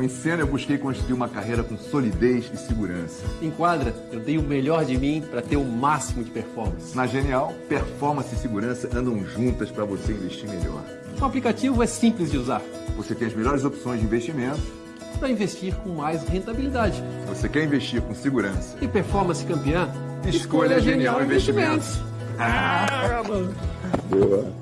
No Encena eu busquei construir uma carreira com solidez e segurança. Em Quadra, eu dei o melhor de mim para ter o máximo de performance. Na Genial, performance e segurança andam juntas para você investir melhor. O aplicativo é simples de usar. Você tem as melhores opções de investimento para investir com mais rentabilidade. Você quer investir com segurança e performance campeã? Escolha, Escolha Genial, Genial Investimentos. Investimentos. Ah, Boa.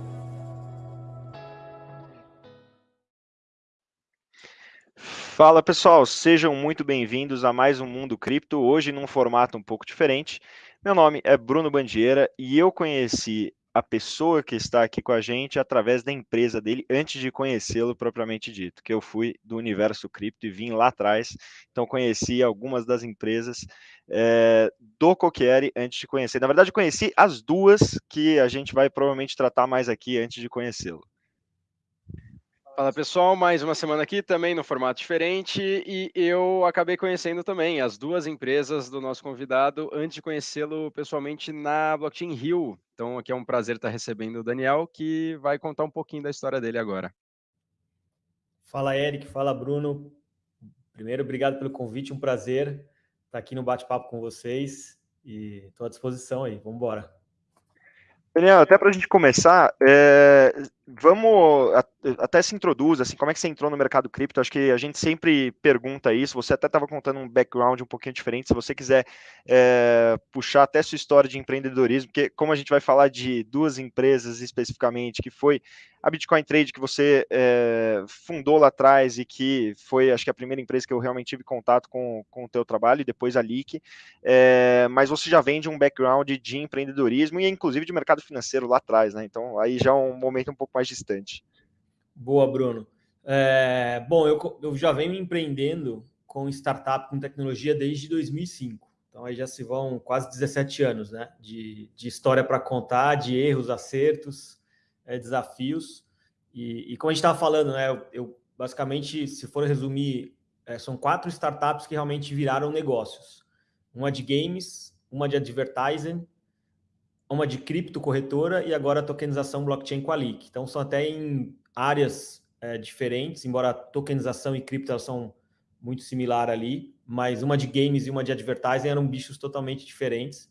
Fala pessoal, sejam muito bem-vindos a mais um Mundo Cripto, hoje num formato um pouco diferente. Meu nome é Bruno Bandieira e eu conheci a pessoa que está aqui com a gente através da empresa dele antes de conhecê-lo propriamente dito, que eu fui do universo cripto e vim lá atrás, então conheci algumas das empresas é, do Coquieri antes de conhecer. Na verdade, conheci as duas que a gente vai provavelmente tratar mais aqui antes de conhecê-lo. Fala pessoal, mais uma semana aqui também no formato diferente e eu acabei conhecendo também as duas empresas do nosso convidado antes de conhecê-lo pessoalmente na Blockchain Rio. Então aqui é um prazer estar recebendo o Daniel que vai contar um pouquinho da história dele agora. Fala Eric, fala Bruno. Primeiro, obrigado pelo convite, um prazer estar aqui no bate-papo com vocês e estou à disposição aí, vamos embora. Daniel, até para a gente começar, é, vamos até se introduz, assim, como é que você entrou no mercado cripto? Acho que a gente sempre pergunta isso. Você até estava contando um background um pouquinho diferente. Se você quiser é, puxar até sua história de empreendedorismo, porque como a gente vai falar de duas empresas especificamente, que foi a Bitcoin Trade que você é, fundou lá atrás e que foi, acho que a primeira empresa que eu realmente tive contato com, com o teu trabalho e depois a Leak, é, mas você já vem de um background de empreendedorismo e inclusive de mercado financeiro lá atrás, né? Então aí já é um momento um pouco mais distante. Boa, Bruno. É, bom, eu, eu já venho empreendendo com startup com tecnologia desde 2005. Então aí já se vão quase 17 anos, né? De, de história para contar, de erros, acertos é, desafios. E, e, como a gente estava falando, né, eu, eu, basicamente, se for resumir, é, são quatro startups que realmente viraram negócios. Uma de games, uma de advertising, uma de cripto corretora e agora a tokenização blockchain com a Leak. Então são até em áreas é, diferentes, embora tokenização e cripto são muito similar ali, mas uma de games e uma de advertising eram bichos totalmente diferentes.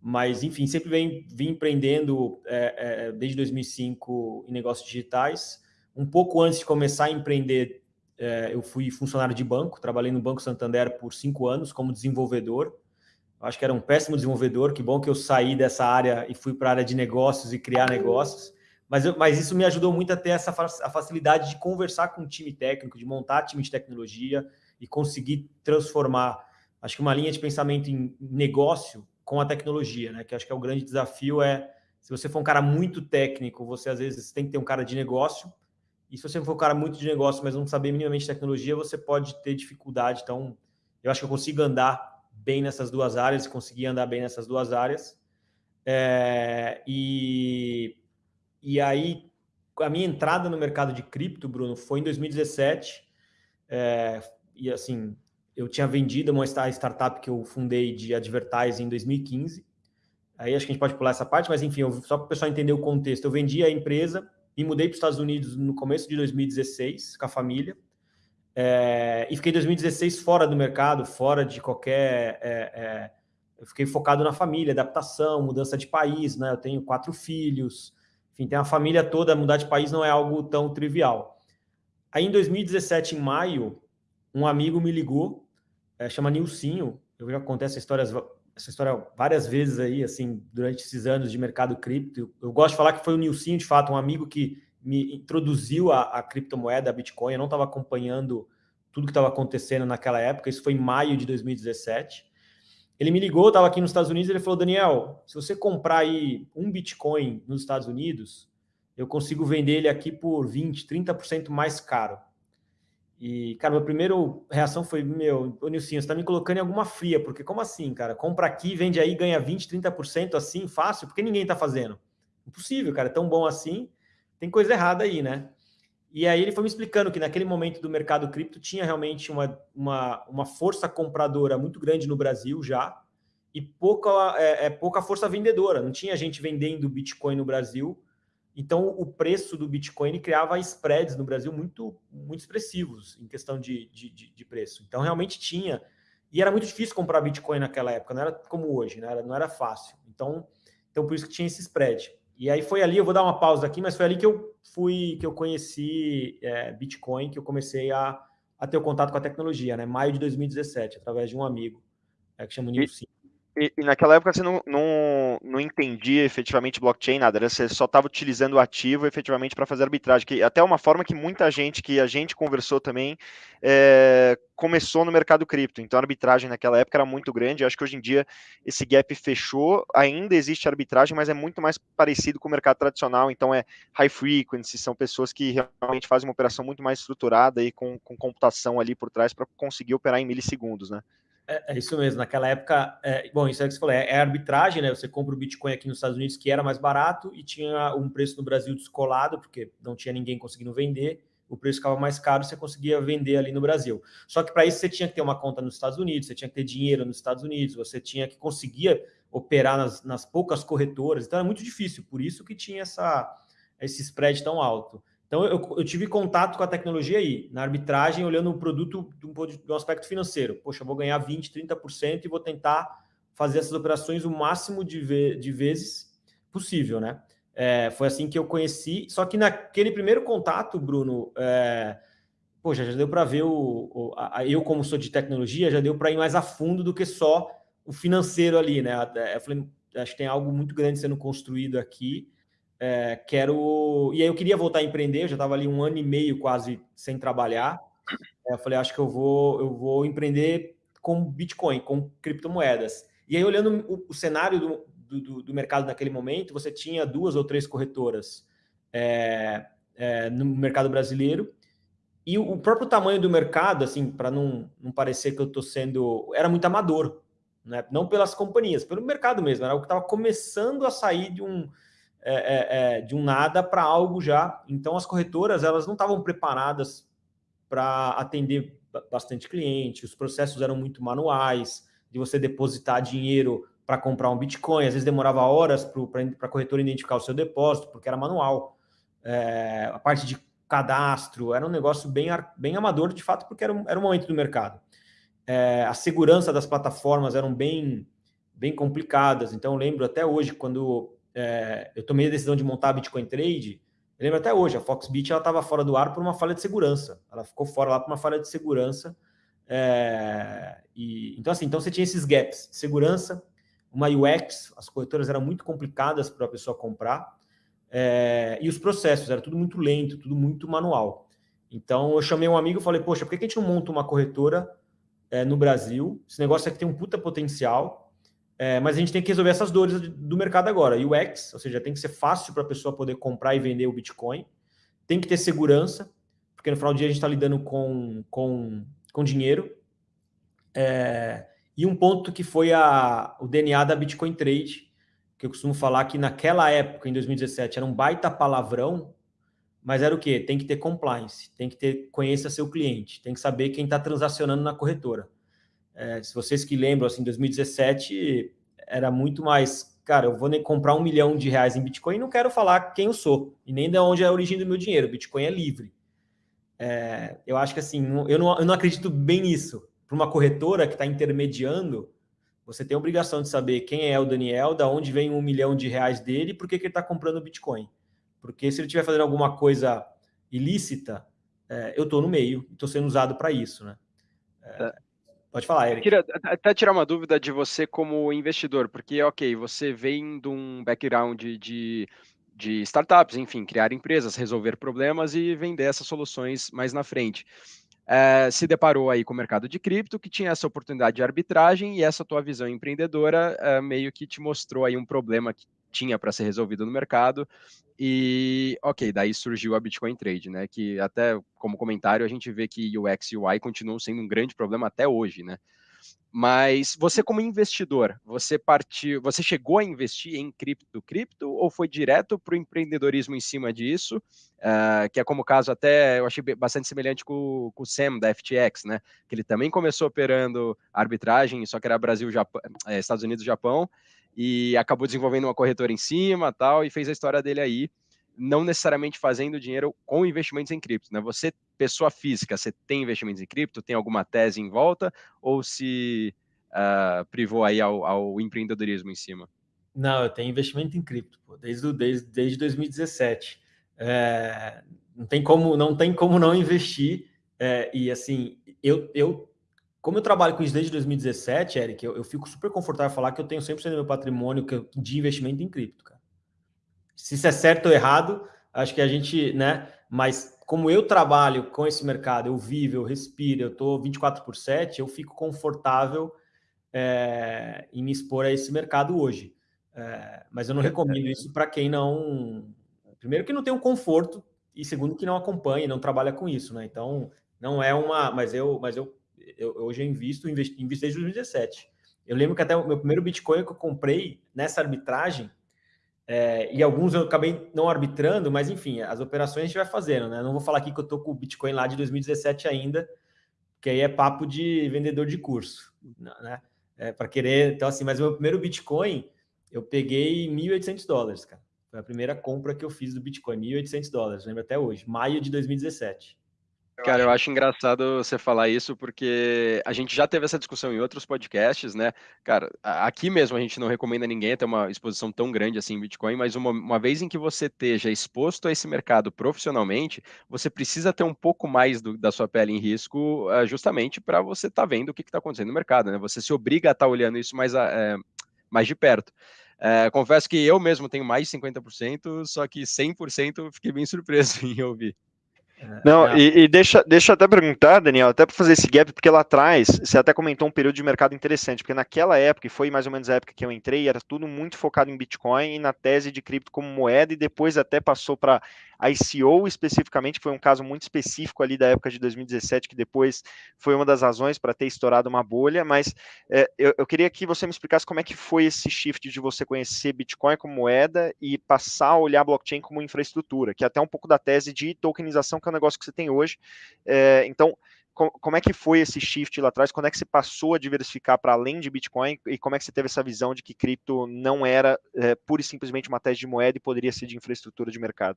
Mas, enfim, sempre vem, vim empreendendo é, é, desde 2005 em negócios digitais. Um pouco antes de começar a empreender, é, eu fui funcionário de banco, trabalhei no Banco Santander por cinco anos como desenvolvedor. Acho que era um péssimo desenvolvedor, que bom que eu saí dessa área e fui para a área de negócios e criar negócios. Mas, eu, mas isso me ajudou muito a ter essa a facilidade de conversar com o time técnico, de montar time de tecnologia e conseguir transformar, acho que uma linha de pensamento em negócio com a tecnologia, né? Que acho que é o grande desafio é se você for um cara muito técnico, você às vezes tem que ter um cara de negócio. E se você for um cara muito de negócio, mas não saber minimamente tecnologia, você pode ter dificuldade. Então, eu acho que eu consigo andar bem nessas duas áreas, consegui andar bem nessas duas áreas. É, e, e aí, a minha entrada no mercado de cripto, Bruno, foi em 2017. É, e assim, eu tinha vendido uma startup que eu fundei de advertising em 2015. Aí acho que a gente pode pular essa parte, mas enfim, eu, só para o pessoal entender o contexto. Eu vendi a empresa e mudei para os Estados Unidos no começo de 2016 com a família. É, e fiquei 2016 fora do mercado, fora de qualquer. É, é, eu fiquei focado na família, adaptação, mudança de país, né? Eu tenho quatro filhos, enfim, tem a família toda, mudar de país não é algo tão trivial. Aí em 2017, em maio, um amigo me ligou é, chama Nilcinho. Eu já contei essa história, essa história várias vezes aí, assim, durante esses anos de mercado cripto. Eu gosto de falar que foi o Nilcinho, de fato, um amigo que me introduziu a, a criptomoeda, a Bitcoin. Eu não estava acompanhando tudo que estava acontecendo naquela época. Isso foi em maio de 2017. Ele me ligou, estava aqui nos Estados Unidos, ele falou, Daniel, se você comprar aí um Bitcoin nos Estados Unidos, eu consigo vender ele aqui por 20, 30% mais caro. E, cara, minha primeira reação foi, meu, ô Nilcinho, você tá me colocando em alguma fria, porque como assim, cara? Compra aqui, vende aí, ganha 20, 30% assim, fácil, porque ninguém tá fazendo. Impossível, cara, é tão bom assim, tem coisa errada aí, né? E aí ele foi me explicando que naquele momento do mercado cripto tinha realmente uma, uma, uma força compradora muito grande no Brasil já, e pouca, é, é, pouca força vendedora. Não tinha gente vendendo Bitcoin no Brasil, Então, o preço do Bitcoin criava spreads no Brasil muito, muito expressivos em questão de, de, de, preço. Então, realmente tinha. E era muito difícil comprar Bitcoin naquela época, não era como hoje, né? não era fácil. Então, então, por isso que tinha esse spread. E aí foi ali, eu vou dar uma pausa aqui, mas foi ali que eu fui, que eu conheci é, Bitcoin, que eu comecei a, a ter o contato com a tecnologia, né? Maio de 2017, através de um amigo é, que chama Nilson. E, e, naquela época você não, não, não entendia efetivamente blockchain, nada, você só estava utilizando o ativo efetivamente para fazer arbitragem, que até uma forma que muita gente, que a gente conversou também, é, começou no mercado cripto. Então a arbitragem naquela época era muito grande. Acho que hoje em dia esse gap fechou, ainda existe arbitragem, mas é muito mais parecido com o mercado tradicional. Então é high frequency, são pessoas que realmente fazem uma operação muito mais estruturada e com, com computação ali por trás para conseguir operar em milissegundos, né? É, é, isso mesmo. Naquela época, é, bom, isso é que você falou, é, é, arbitragem, né? Você compra o Bitcoin aqui nos Estados Unidos, que era mais barato, e tinha um preço no Brasil descolado, porque não tinha ninguém conseguindo vender, o preço ficava mais caro, você conseguia vender ali no Brasil. Só que para isso você tinha que ter uma conta nos Estados Unidos, você tinha que ter dinheiro nos Estados Unidos, você tinha que conseguir operar nas, nas poucas corretoras, então era muito difícil, por isso que tinha essa, esse spread tão alto. Então, eu, eu, tive contato com a tecnologia aí, na arbitragem, olhando o produto de um, de um aspecto financeiro. Poxa, vou ganhar 20%, 30% e vou tentar fazer essas operações o máximo de, ve de vezes possível, né? É, foi assim que eu conheci. Só que naquele primeiro contato, Bruno, é, poxa, já deu para ver o, o a, eu como sou de tecnologia, já deu para ir mais a fundo do que só o financeiro ali, né? Eu falei, acho que tem algo muito grande sendo construído aqui é, quero. E aí eu queria voltar a empreender, eu já estava ali um ano e meio quase sem trabalhar. É, eu falei, acho que eu vou, eu vou empreender com Bitcoin, com criptomoedas. E aí, olhando o, o cenário do, do, do, mercado naquele momento, você tinha duas ou três corretoras é, é, no mercado brasileiro. E o próprio tamanho do mercado, assim, para não, não parecer que eu estou sendo. Era muito amador, né? não pelas companhias, pelo mercado mesmo. Era o que estava começando a sair de um é, é, é, de um nada para algo já. Então, as corretoras elas não estavam preparadas para atender bastante cliente, os processos eram muito manuais, de você depositar dinheiro para comprar um Bitcoin, às vezes demorava horas para a corretora identificar o seu depósito, porque era manual. É, a parte de cadastro era um negócio bem, bem amador, de fato, porque era, era um momento do mercado. É, a segurança das plataformas eram bem, bem complicadas, então eu lembro até hoje, quando é, eu tomei a decisão de montar a Bitcoin Trade, eu lembro até hoje, a Foxbit estava fora do ar por uma falha de segurança. Ela ficou fora lá por uma falha de segurança. É, e, então, assim, então você tinha esses gaps. Segurança, uma UX, as corretoras eram muito complicadas para a pessoa comprar. É, e os processos, era tudo muito lento, tudo muito manual. Então eu chamei um amigo e falei, poxa, por que a gente não monta uma corretora é, no Brasil? Esse negócio aqui tem um puta potencial é, mas a gente tem que resolver essas dores do mercado agora. UX, ou seja, tem que ser fácil para a pessoa poder comprar e vender o Bitcoin. Tem que ter segurança, porque no final do dia a gente está lidando com, com, com dinheiro. É, e um ponto que foi a, o DNA da Bitcoin Trade, que eu costumo falar que naquela época, em 2017, era um baita palavrão, mas era o quê? Tem que ter compliance, tem que ter conheça seu cliente, tem que saber quem está transacionando na corretora. É, se vocês que lembram, assim, 2017 era muito mais, cara, eu vou comprar um milhão de reais em Bitcoin e não quero falar quem eu sou e nem de onde é a origem do meu dinheiro. Bitcoin é livre. É, eu acho que assim, eu não, eu não acredito bem nisso. Para uma corretora que está intermediando, você tem a obrigação de saber quem é o Daniel, da onde vem um milhão de reais dele por que, que ele está comprando Bitcoin. Porque se ele estiver fazendo alguma coisa ilícita, é, eu estou no meio, estou sendo usado para isso, né? É, é. Pode falar, Eric. Queria até tirar uma dúvida de você como investidor, porque, ok, você vem de um background de, de startups, enfim, criar empresas, resolver problemas e vender essas soluções mais na frente. É, se deparou aí com o mercado de cripto, que tinha essa oportunidade de arbitragem e essa tua visão empreendedora é, meio que te mostrou aí um problema que tinha para ser resolvido no mercado. E, ok, daí surgiu a Bitcoin Trade, né? Que até como comentário a gente vê que UX e UI continuam sendo um grande problema até hoje, né? Mas você como investidor, você partiu, você chegou a investir em cripto, cripto ou foi direto para o empreendedorismo em cima disso? Uh, que é como o caso até eu achei bastante semelhante com, com o Sam da FTX, né? Que ele também começou operando arbitragem, só que era Brasil, Japão, é, Estados Unidos, Japão, e acabou desenvolvendo uma corretora em cima, tal, e fez a história dele aí. não necessariamente fazendo dinheiro com investimentos em cripto, né? Você, pessoa física, você tem investimentos em cripto, tem alguma tese em volta, ou se uh, privou aí ao, ao, empreendedorismo em cima? Não, eu tenho investimento em cripto, pô, desde, desde, desde 2017. É, não, tem como, não tem como não investir. É, e assim, eu, eu, como eu trabalho com isso desde 2017, Eric, eu, eu fico super confortável em falar que eu tenho 100% do meu patrimônio de investimento em cripto, cara. Se isso é certo ou errado, acho que a gente, né? Mas como eu trabalho com esse mercado, eu vivo, eu respiro, eu estou 24 por 7, eu fico confortável é, em me expor a esse mercado hoje. É, mas eu não recomendo isso para quem não. Primeiro, que não tem o um conforto, e segundo, que não acompanha, não trabalha com isso, né? Então, não é uma. Mas eu, mas eu, eu hoje eu invisto, investi, invisto desde 2017. Eu lembro que até o meu primeiro Bitcoin que eu comprei nessa arbitragem, é, e alguns eu acabei não arbitrando, mas enfim, as operações a gente vai fazendo, né? Não vou falar aqui que eu tô com o Bitcoin lá de 2017 ainda, que aí é papo de vendedor de curso, né? É, para querer, então assim, mas meu primeiro Bitcoin eu peguei 1.800 dólares, cara. Foi a primeira compra que eu fiz do Bitcoin, 1.800 dólares, lembro até hoje, maio de 2017. Cara, eu acho engraçado você falar isso porque a gente já teve essa discussão em outros podcasts, né? Cara, aqui mesmo a gente não recomenda ninguém ter uma exposição tão grande assim em Bitcoin, mas uma, uma vez em que você esteja exposto a esse mercado profissionalmente, você precisa ter um pouco mais do, da sua pele em risco, uh, justamente para você estar tá vendo o que está acontecendo no mercado, né? Você se obriga a estar tá olhando isso mais, uh, mais de perto. Uh, confesso que eu mesmo tenho mais de 50%, só que 100% fiquei bem surpreso em ouvir. É, não, é. e, e, deixa, deixa eu até perguntar, Daniel, até para fazer esse gap, porque lá atrás você até comentou um período de mercado interessante, porque naquela época, e foi mais ou menos a época que eu entrei, era tudo muito focado em Bitcoin e na tese de cripto como moeda, e depois até passou para ICO especificamente, foi um caso muito específico ali da época de 2017, que depois foi uma das razões para ter estourado uma bolha, mas é, eu, eu, queria que você me explicasse como é que foi esse shift de você conhecer Bitcoin como moeda e passar a olhar blockchain como infraestrutura, que é até um pouco da tese de tokenização, que é um negócio que você tem hoje. É, então, como é que foi esse shift lá atrás? Quando é que você passou a diversificar para além de Bitcoin e como é que você teve essa visão de que cripto não era é, pura e simplesmente uma tese de moeda e poderia ser de infraestrutura de mercado?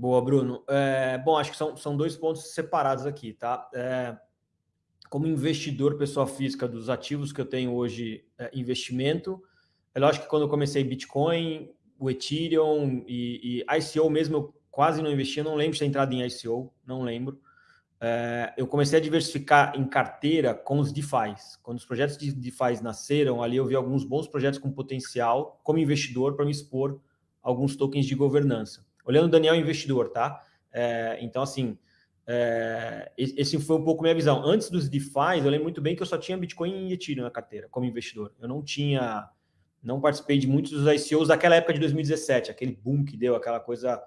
Boa, Bruno. É, bom, acho que são, são dois pontos separados aqui, tá? É, como investidor, pessoa física dos ativos que eu tenho hoje, é, investimento, é lógico que quando eu comecei Bitcoin, o Ethereum e, e ICO mesmo, eu quase não investi, eu não lembro de ter entrado em ICO, não lembro. É, eu comecei a diversificar em carteira com os DeFi. Quando os projetos de DeFi nasceram, ali eu vi alguns bons projetos com potencial como investidor para me expor alguns tokens de governança. Olhando o Daniel investidor, tá? É, então, assim, é, esse foi um pouco minha visão. Antes dos DeFi, eu lembro muito bem que eu só tinha Bitcoin e Ethereum na carteira, como investidor. Eu não tinha, não participei de muitos dos ICOs daquela época de 2017, aquele boom que deu, aquela coisa...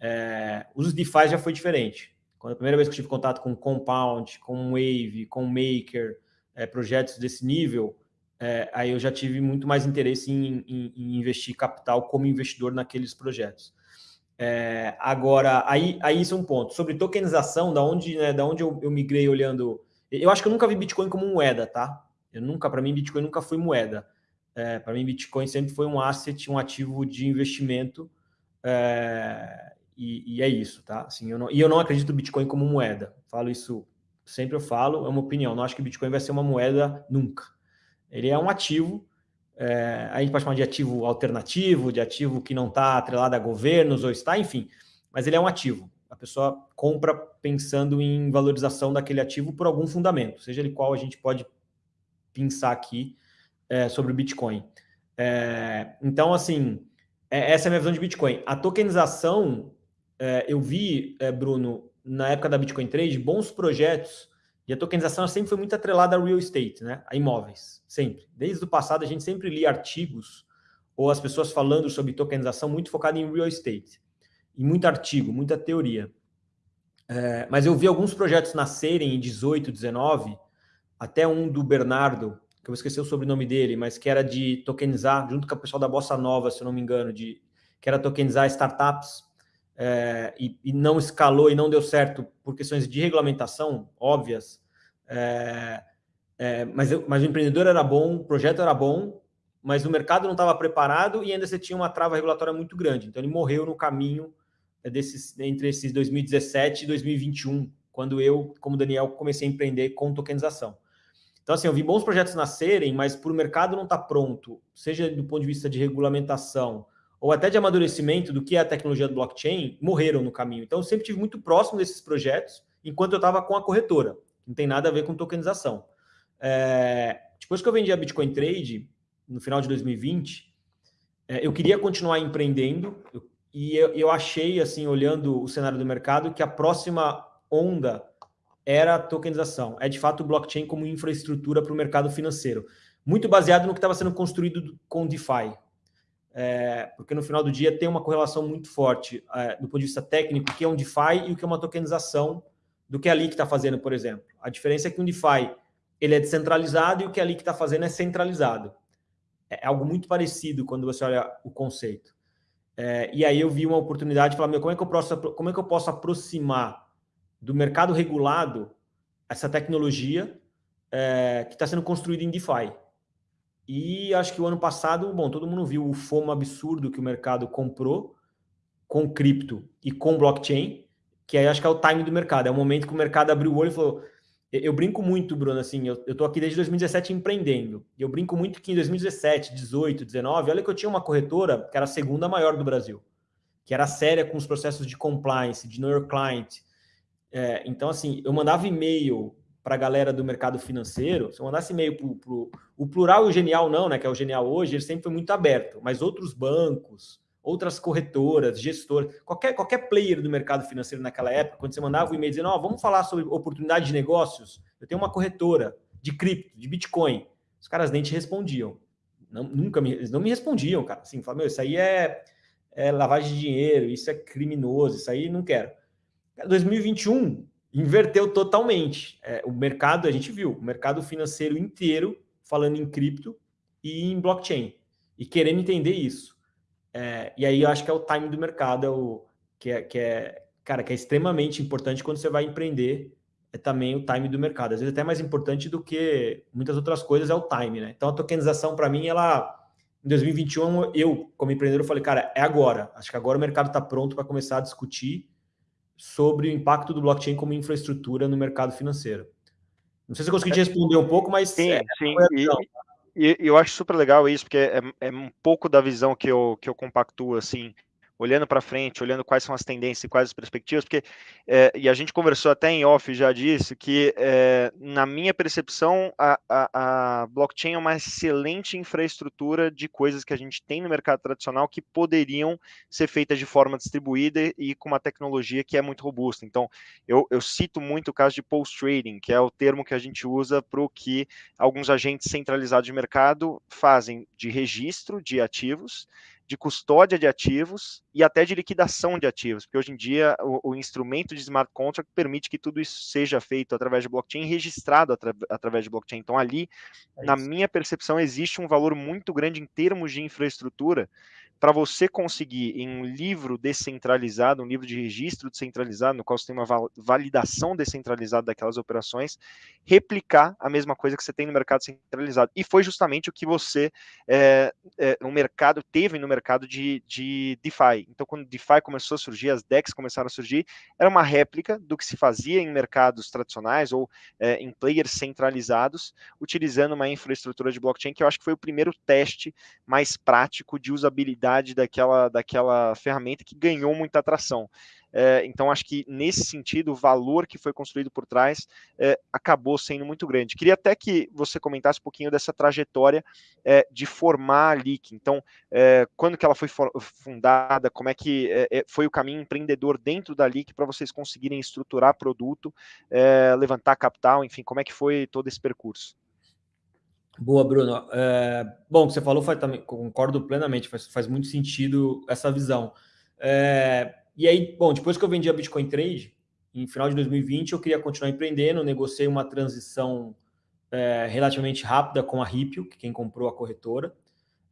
É, os DeFi já foi diferente. Quando a primeira vez que eu tive contato com Compound, com Wave, com Maker, é, projetos desse nível, é, aí eu já tive muito mais interesse em, em, em investir capital como investidor naqueles projetos. É, agora, aí, aí isso é um ponto. Sobre tokenização, da onde, né, da onde eu, eu migrei olhando. Eu acho que eu nunca vi Bitcoin como moeda, tá? Eu nunca, para mim, Bitcoin nunca foi moeda. É, para mim, Bitcoin sempre foi um asset, um ativo de investimento. É, e, e, é isso, tá? Assim, eu não, e eu não acredito Bitcoin como moeda. Falo isso, sempre eu falo, é uma opinião. Não acho que Bitcoin vai ser uma moeda nunca. Ele é um ativo é, a gente pode chamar de ativo alternativo, de ativo que não está atrelado a governos ou está, enfim, mas ele é um ativo. A pessoa compra pensando em valorização daquele ativo por algum fundamento, seja ele qual a gente pode pensar aqui é, sobre o Bitcoin. É, então, assim, é, essa é a minha visão de Bitcoin. A tokenização, é, eu vi, é, Bruno, na época da Bitcoin Trade, bons projetos e a tokenização sempre foi muito atrelada a real estate, né? a imóveis, sempre. Desde o passado, a gente sempre lia artigos ou as pessoas falando sobre tokenização muito focado em real estate. E muito artigo, muita teoria. É, mas eu vi alguns projetos nascerem em 18, 19, até um do Bernardo, que eu esqueci o sobrenome dele, mas que era de tokenizar, junto com o pessoal da Bossa Nova, se eu não me engano, de, que era tokenizar startups é, e, e, não escalou e não deu certo por questões de regulamentação óbvias, é, é, mas, eu, mas o empreendedor era bom, o projeto era bom, mas o mercado não estava preparado e ainda você tinha uma trava regulatória muito grande. Então ele morreu no caminho desses, entre esses 2017 e 2021, quando eu, como Daniel, comecei a empreender com tokenização. Então, assim, eu vi bons projetos nascerem, mas por o mercado não estar tá pronto, seja do ponto de vista de regulamentação ou até de amadurecimento do que é a tecnologia do blockchain, morreram no caminho. Então, eu sempre tive muito próximo desses projetos enquanto eu estava com a corretora. Não tem nada a ver com tokenização. É, depois que eu vendi a Bitcoin Trade, no final de 2020, é, eu queria continuar empreendendo e eu, eu achei, assim, olhando o cenário do mercado, que a próxima onda era a tokenização. É de fato o blockchain como infraestrutura para o mercado financeiro. Muito baseado no que estava sendo construído com DeFi. É, porque no final do dia tem uma correlação muito forte é, do ponto de vista técnico, o que é um DeFi e o que é uma tokenização do que a Leak está fazendo, por exemplo. A diferença é que um DeFi ele é descentralizado e o que a Leak está fazendo é centralizado. É algo muito parecido quando você olha o conceito. É, e aí eu vi uma oportunidade de falar, meu, como é que eu posso, como é que eu posso aproximar do mercado regulado essa tecnologia é, que está sendo construída em DeFi. E acho que o ano passado, bom, todo mundo viu o FOMO absurdo que o mercado comprou com cripto e com blockchain, que aí acho que é o time do mercado. É o momento que o mercado abriu o olho e falou. Eu brinco muito, Bruno, assim, eu, tô aqui desde 2017 empreendendo. Eu brinco muito que em 2017, 18, 19, olha que eu tinha uma corretora que era a segunda maior do Brasil, que era séria com os processos de compliance, de know your client, é, então, assim, eu mandava e-mail para a galera do mercado financeiro, se eu mandasse e-mail para o plural e o genial não, né? Que é o genial hoje, ele sempre foi muito aberto, mas outros bancos, outras corretoras, gestores, qualquer, qualquer player do mercado financeiro naquela época, quando você mandava o e-mail dizendo, oh, vamos falar sobre oportunidade de negócios, eu tenho uma corretora de cripto, de Bitcoin. Os caras nem te respondiam. Não, nunca me, eles não me respondiam, cara. Assim, falavam, meu, isso aí é, é lavagem de dinheiro, isso é criminoso, isso aí não quero. 2021 inverteu totalmente. É, o mercado, a gente viu, o mercado financeiro inteiro falando em cripto e em blockchain e querendo entender isso. É, e aí eu acho que é o time do mercado, é o, que, é, que é, cara, que é extremamente importante quando você vai empreender, é também o time do mercado. Às vezes até mais importante do que muitas outras coisas é o time, né? Então a tokenização para mim ela em 2021 eu como empreendedor falei, cara, é agora. Acho que agora o mercado está pronto para começar a discutir sobre o impacto do blockchain como infraestrutura no mercado financeiro. Não sei se eu consegui te responder um pouco, mas... Sim, é, sim. E, e, eu acho super legal isso, porque é, é, um pouco da visão que eu, que eu compactuo, assim, olhando para frente, olhando quais são as tendências e quais as perspectivas, porque, é, e a gente conversou até em off já disso, que é, na minha percepção, a, a, a, blockchain é uma excelente infraestrutura de coisas que a gente tem no mercado tradicional que poderiam ser feitas de forma distribuída e com uma tecnologia que é muito robusta. Então, eu, eu cito muito o caso de post-trading, que é o termo que a gente usa para o que alguns agentes centralizados de mercado fazem de registro de ativos, de custódia de ativos e até de liquidação de ativos, porque hoje em dia o, o instrumento de smart contract permite que tudo isso seja feito através de blockchain, registrado atra, através de blockchain. Então, ali, é na minha percepção, existe um valor muito grande em termos de infraestrutura para você conseguir em um livro descentralizado, um livro de registro descentralizado, no qual você tem uma validação descentralizada daquelas operações, replicar a mesma coisa que você tem no mercado centralizado. E foi justamente o que você, é, é, no mercado, teve no mercado de, de DeFi. Então, quando DeFi começou a surgir, as DEX começaram a surgir, era uma réplica do que se fazia em mercados tradicionais ou é, em players centralizados, utilizando uma infraestrutura de blockchain, que eu acho que foi o primeiro teste mais prático de usabilidade daquela, daquela ferramenta que ganhou muita atração. É, então, acho que nesse sentido, o valor que foi construído por trás é, acabou sendo muito grande. Queria até que você comentasse um pouquinho dessa trajetória é, de formar a LIC. Então, é, quando que ela foi fundada, como é que é, é, foi o caminho empreendedor dentro da LIC para vocês conseguirem estruturar produto, levantar capital, enfim, como é que foi todo esse percurso? Boa, Bruno. É, bom, você falou faz, também, concordo plenamente, faz, faz muito sentido essa visão. É, e aí, bom, depois que eu vendi a Bitcoin Trade, em final de 2020, eu queria continuar empreendendo, negociei uma transição é, relativamente rápida com a Ripio, que quem comprou a corretora.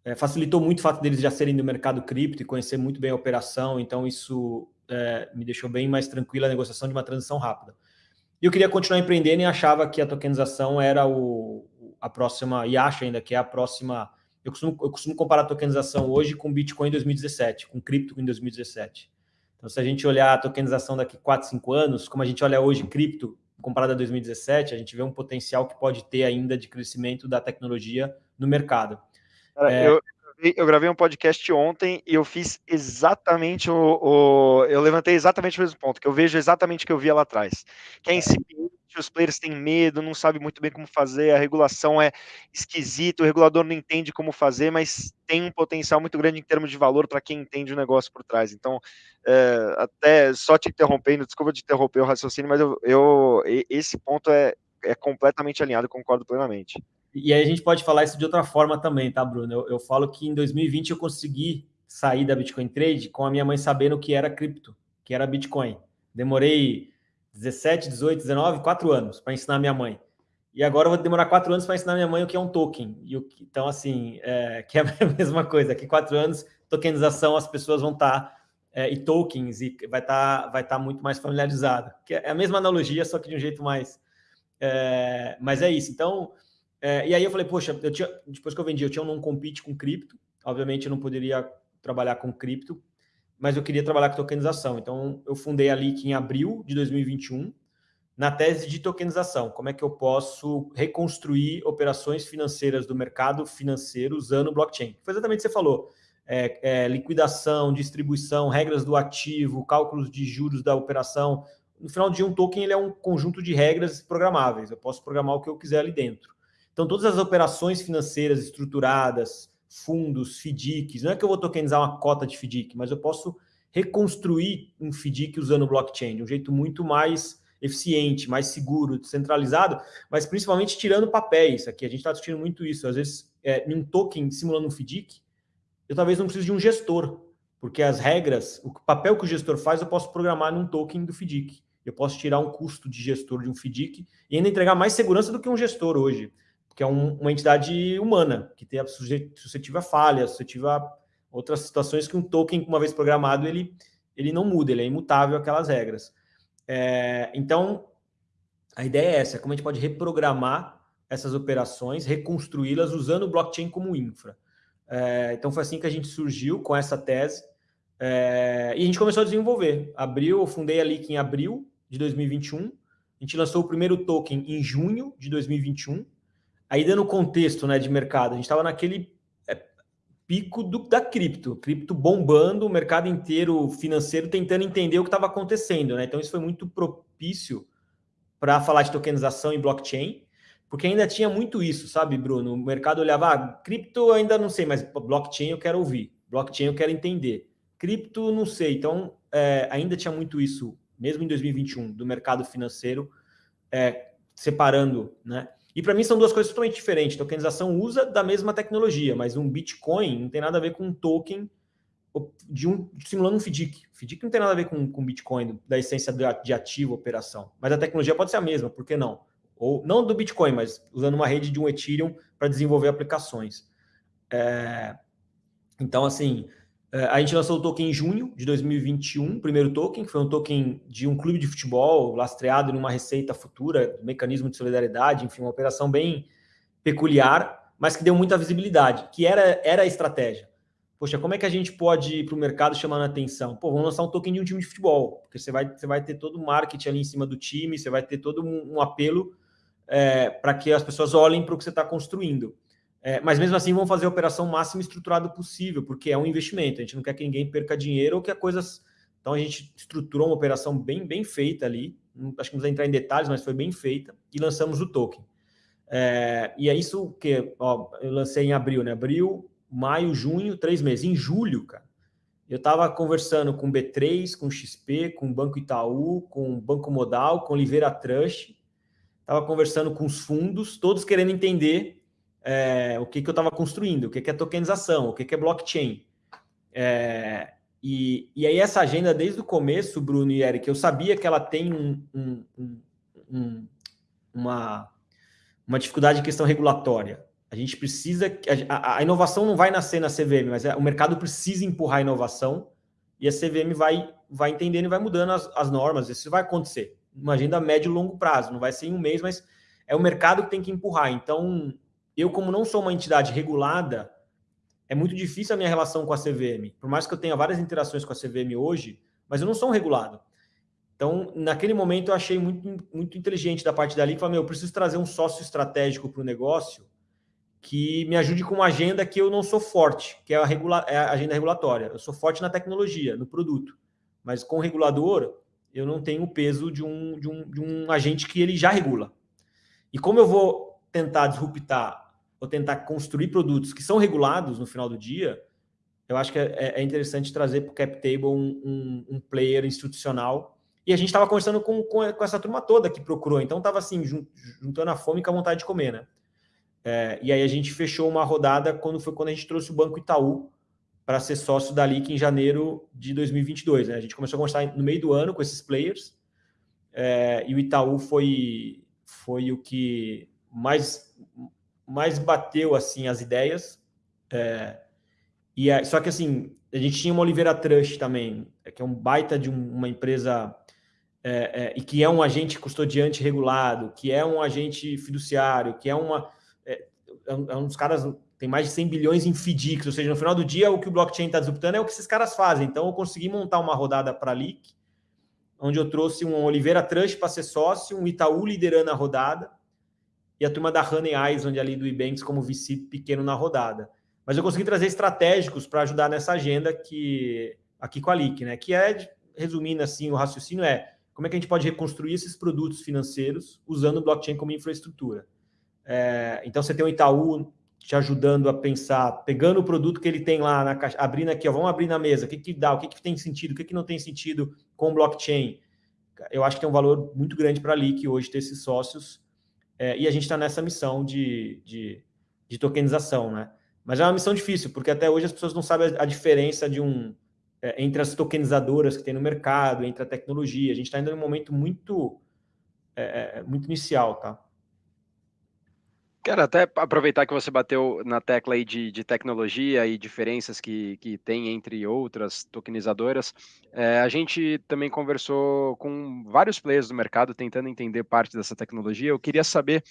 É, facilitou muito o fato deles já serem do mercado cripto e conhecer muito bem a operação, então isso é, me deixou bem mais tranquila a negociação de uma transição rápida. E eu queria continuar empreendendo e achava que a tokenização era o, a próxima, e acho ainda que é a próxima Eu costumo, eu costumo comparar a tokenização hoje com Bitcoin em 2017, com cripto em 2017. Então, se a gente olhar a tokenização daqui 4, 5 anos, como a gente olha hoje cripto comparado a 2017, a gente vê um potencial que pode ter ainda de crescimento da tecnologia no mercado. Cara, é... eu, eu gravei um podcast ontem e eu fiz exatamente o, o, Eu levantei exatamente o mesmo ponto, que eu vejo exatamente o que eu via lá atrás. Que é incipiente, os players têm medo, não sabem muito bem como fazer, a regulação é esquisita, o regulador não entende como fazer, mas tem um potencial muito grande em termos de valor para quem entende o negócio por trás. Então, é, até só te interrompendo, desculpa te interromper o raciocínio, mas eu, eu esse ponto é, é completamente alinhado, concordo plenamente. E aí a gente pode falar isso de outra forma também, tá, Bruno? Eu, eu falo que em 2020 eu consegui sair da Bitcoin Trade com a minha mãe sabendo o que era cripto, que era Bitcoin. Demorei 17, 18, 19, 4 anos para ensinar minha mãe. E agora eu vou demorar quatro anos para ensinar minha mãe o que é um token. E o que, então, assim, é, que é a mesma coisa. Daqui quatro anos, tokenização, as pessoas vão estar, tá, é, e tokens, e vai estar tá, vai tá muito mais familiarizado. Que é a mesma analogia, só que de um jeito mais... É, mas é isso. Então, é, e aí eu falei, poxa, eu tinha, depois que eu vendi, eu tinha um non-compete com cripto. Obviamente eu não poderia trabalhar com cripto, mas eu queria trabalhar com tokenização. Então eu fundei a Leak em abril de 2021, na tese de tokenização. Como é que eu posso reconstruir operações financeiras do mercado financeiro usando blockchain? Foi exatamente o que você falou. É, é, liquidação, distribuição, regras do ativo, cálculos de juros da operação. No final dia, um token ele é um conjunto de regras programáveis. Eu posso programar o que eu quiser ali dentro. Então, todas as operações financeiras estruturadas, fundos, FDICs, não é que eu vou tokenizar uma cota de FDIC, mas eu posso reconstruir um FDIC usando blockchain de um jeito muito mais eficiente, mais seguro, descentralizado, mas principalmente tirando papéis. Aqui a gente está discutindo muito isso. Às vezes, é, um token simulando um FDIC, eu talvez não precise de um gestor, porque as regras, o papel que o gestor faz, eu posso programar num token do FDIC. Eu posso tirar um custo de gestor de um FDIC e ainda entregar mais segurança do que um gestor hoje que é um, uma entidade humana, que tem a suscetível a falha, suscetível a outras situações que um token, uma vez programado, ele, ele não muda, ele é imutável aquelas regras. É, então, a ideia é essa, como a gente pode reprogramar essas operações, reconstruí-las usando o blockchain como infra. É, então, foi assim que a gente surgiu com essa tese, é, e a gente começou a desenvolver. Abril, eu fundei a Leak em abril de 2021, a gente lançou o primeiro token em junho de 2021, Aí, dando contexto né, de mercado, a gente estava naquele é, pico do, da cripto, cripto bombando, o mercado inteiro financeiro tentando entender o que estava acontecendo. Né? Então, isso foi muito propício para falar de tokenização e blockchain, porque ainda tinha muito isso, sabe, Bruno? O mercado olhava, ah, cripto ainda não sei, mas blockchain eu quero ouvir, blockchain eu quero entender, cripto não sei. Então, é, ainda tinha muito isso, mesmo em 2021, do mercado financeiro, é, separando, né? E para mim são duas coisas totalmente diferentes. Tokenização usa da mesma tecnologia, mas um Bitcoin não tem nada a ver com um token de um simulando um FDIC. FDIC não tem nada a ver com, com Bitcoin, da essência de ativo, operação. Mas a tecnologia pode ser a mesma, por que não? Ou não do Bitcoin, mas usando uma rede de um Ethereum para desenvolver aplicações. É, então, assim, a gente lançou o token em junho de 2021, primeiro token, que foi um token de um clube de futebol lastreado numa receita futura, mecanismo de solidariedade, enfim, uma operação bem peculiar, mas que deu muita visibilidade, que era, era a estratégia. Poxa, como é que a gente pode ir para o mercado chamando a atenção? Pô, vamos lançar um token de um time de futebol, porque você vai, você vai ter todo o marketing ali em cima do time, você vai ter todo um, um apelo é, para que as pessoas olhem para o que você está construindo. É, mas mesmo assim vão fazer a operação máxima estruturada possível, porque é um investimento. A gente não quer que ninguém perca dinheiro ou que a coisas. Então a gente estruturou uma operação bem, bem feita ali. Acho que não precisa entrar em detalhes, mas foi bem feita e lançamos o token. É, e é isso que ó, eu lancei em abril, né? Abril, maio, junho, três meses. Em julho, cara, eu estava conversando com B3, com XP, com Banco Itaú, com Banco Modal, com Oliveira Trust. Estava conversando com os fundos, todos querendo entender é, o que, que eu estava construindo, o que, que é tokenização, o que, que é blockchain. É, e, e aí essa agenda, desde o começo, Bruno e Eric, eu sabia que ela tem um, um, um, uma, uma dificuldade de questão regulatória. A gente precisa... A, a inovação não vai nascer na CVM, mas é, o mercado precisa empurrar a inovação e a CVM vai, vai entendendo e vai mudando as, as normas. Isso vai acontecer. Uma agenda médio e longo prazo. Não vai ser em um mês, mas é o mercado que tem que empurrar. Então, eu, como não sou uma entidade regulada, é muito difícil a minha relação com a CVM. Por mais que eu tenha várias interações com a CVM hoje, mas eu não sou um regulado. Então, naquele momento, eu achei muito, muito inteligente da parte dali, que falou, meu, eu preciso trazer um sócio estratégico para o negócio que me ajude com uma agenda que eu não sou forte, que é a, regula é a agenda regulatória. Eu sou forte na tecnologia, no produto, mas com o regulador, eu não tenho o peso de um, de um, de um agente que ele já regula. E como eu vou tentar disruptar ou tentar construir produtos que são regulados no final do dia, eu acho que é, é interessante trazer para o CapTable um, um, um, player institucional. E a gente estava conversando com, com, com, essa turma toda que procurou, então estava assim, juntando a fome com a vontade de comer, né? É, e aí a gente fechou uma rodada quando foi quando a gente trouxe o Banco Itaú para ser sócio da LIC em janeiro de 2022. Né? A gente começou a conversar no meio do ano com esses players, é, e o Itaú foi, foi o que mais, mais bateu assim as ideias. É, e é, só que assim, a gente tinha uma Oliveira Trust também, que é um baita de um, uma empresa é, é, e que é um agente custodiante regulado, que é um agente fiduciário, que é uma é, é é um dos caras tem mais de 100 bilhões em FDICs, ou seja, no final do dia o que o blockchain está disruptando é o que esses caras fazem. Então eu consegui montar uma rodada para LIC, onde eu trouxe um Oliveira Trust para ser sócio, um Itaú liderando a rodada, e a turma da Honey onde ali do Ebanks como VC pequeno na rodada. Mas eu consegui trazer estratégicos para ajudar nessa agenda que aqui com a LIC, né? Que é, resumindo assim, o raciocínio é como é que a gente pode reconstruir esses produtos financeiros usando o blockchain como infraestrutura. É, então você tem o Itaú te ajudando a pensar, pegando o produto que ele tem lá na caixa, abrindo aqui, ó, vamos abrir na mesa, o que, que dá, o que, que tem sentido, o que, que não tem sentido com blockchain. Eu acho que tem um valor muito grande para a LIC hoje ter esses sócios, é, e a gente está nessa missão de, de, de, tokenização, né? Mas é uma missão difícil, porque até hoje as pessoas não sabem a, a diferença de um é, entre as tokenizadoras que tem no mercado, entre a tecnologia. A gente está ainda num momento muito, é, é muito inicial, tá? Quero até aproveitar que você bateu na tecla aí de, de tecnologia e diferenças que, que tem entre outras tokenizadoras. É, a gente também conversou com vários players do mercado tentando entender parte dessa tecnologia. Eu queria saber,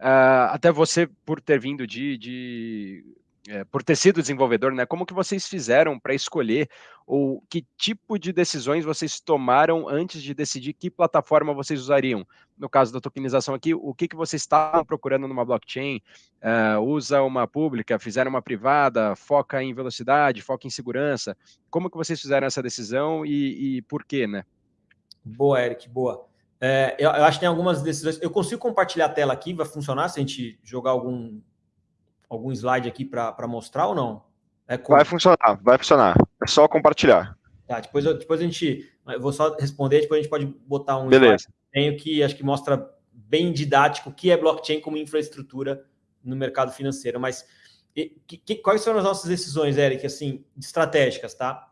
uh, até você, por ter vindo de, de é, por ter sido desenvolvedor, né? Como que vocês fizeram para escolher ou que tipo de decisões vocês tomaram antes de decidir que plataforma vocês usariam? No caso da tokenização aqui, o que, que vocês estavam procurando numa blockchain? Uh, usa uma pública, fizeram uma privada, foca em velocidade, foca em segurança? Como que vocês fizeram essa decisão e, e por quê, né? Boa, Eric, boa. É, eu, eu acho que tem algumas decisões. Eu consigo compartilhar a tela aqui, vai funcionar se a gente jogar algum algum slide aqui para mostrar ou não? É Vai funcionar, vai funcionar. É só compartilhar. Tá, depois, eu, depois a gente. Eu vou só responder, depois a gente pode botar um Beleza. slide tenho que acho que mostra bem didático o que é blockchain como infraestrutura no mercado financeiro. Mas e, que, quais foram as nossas decisões, Eric, assim, estratégicas, tá?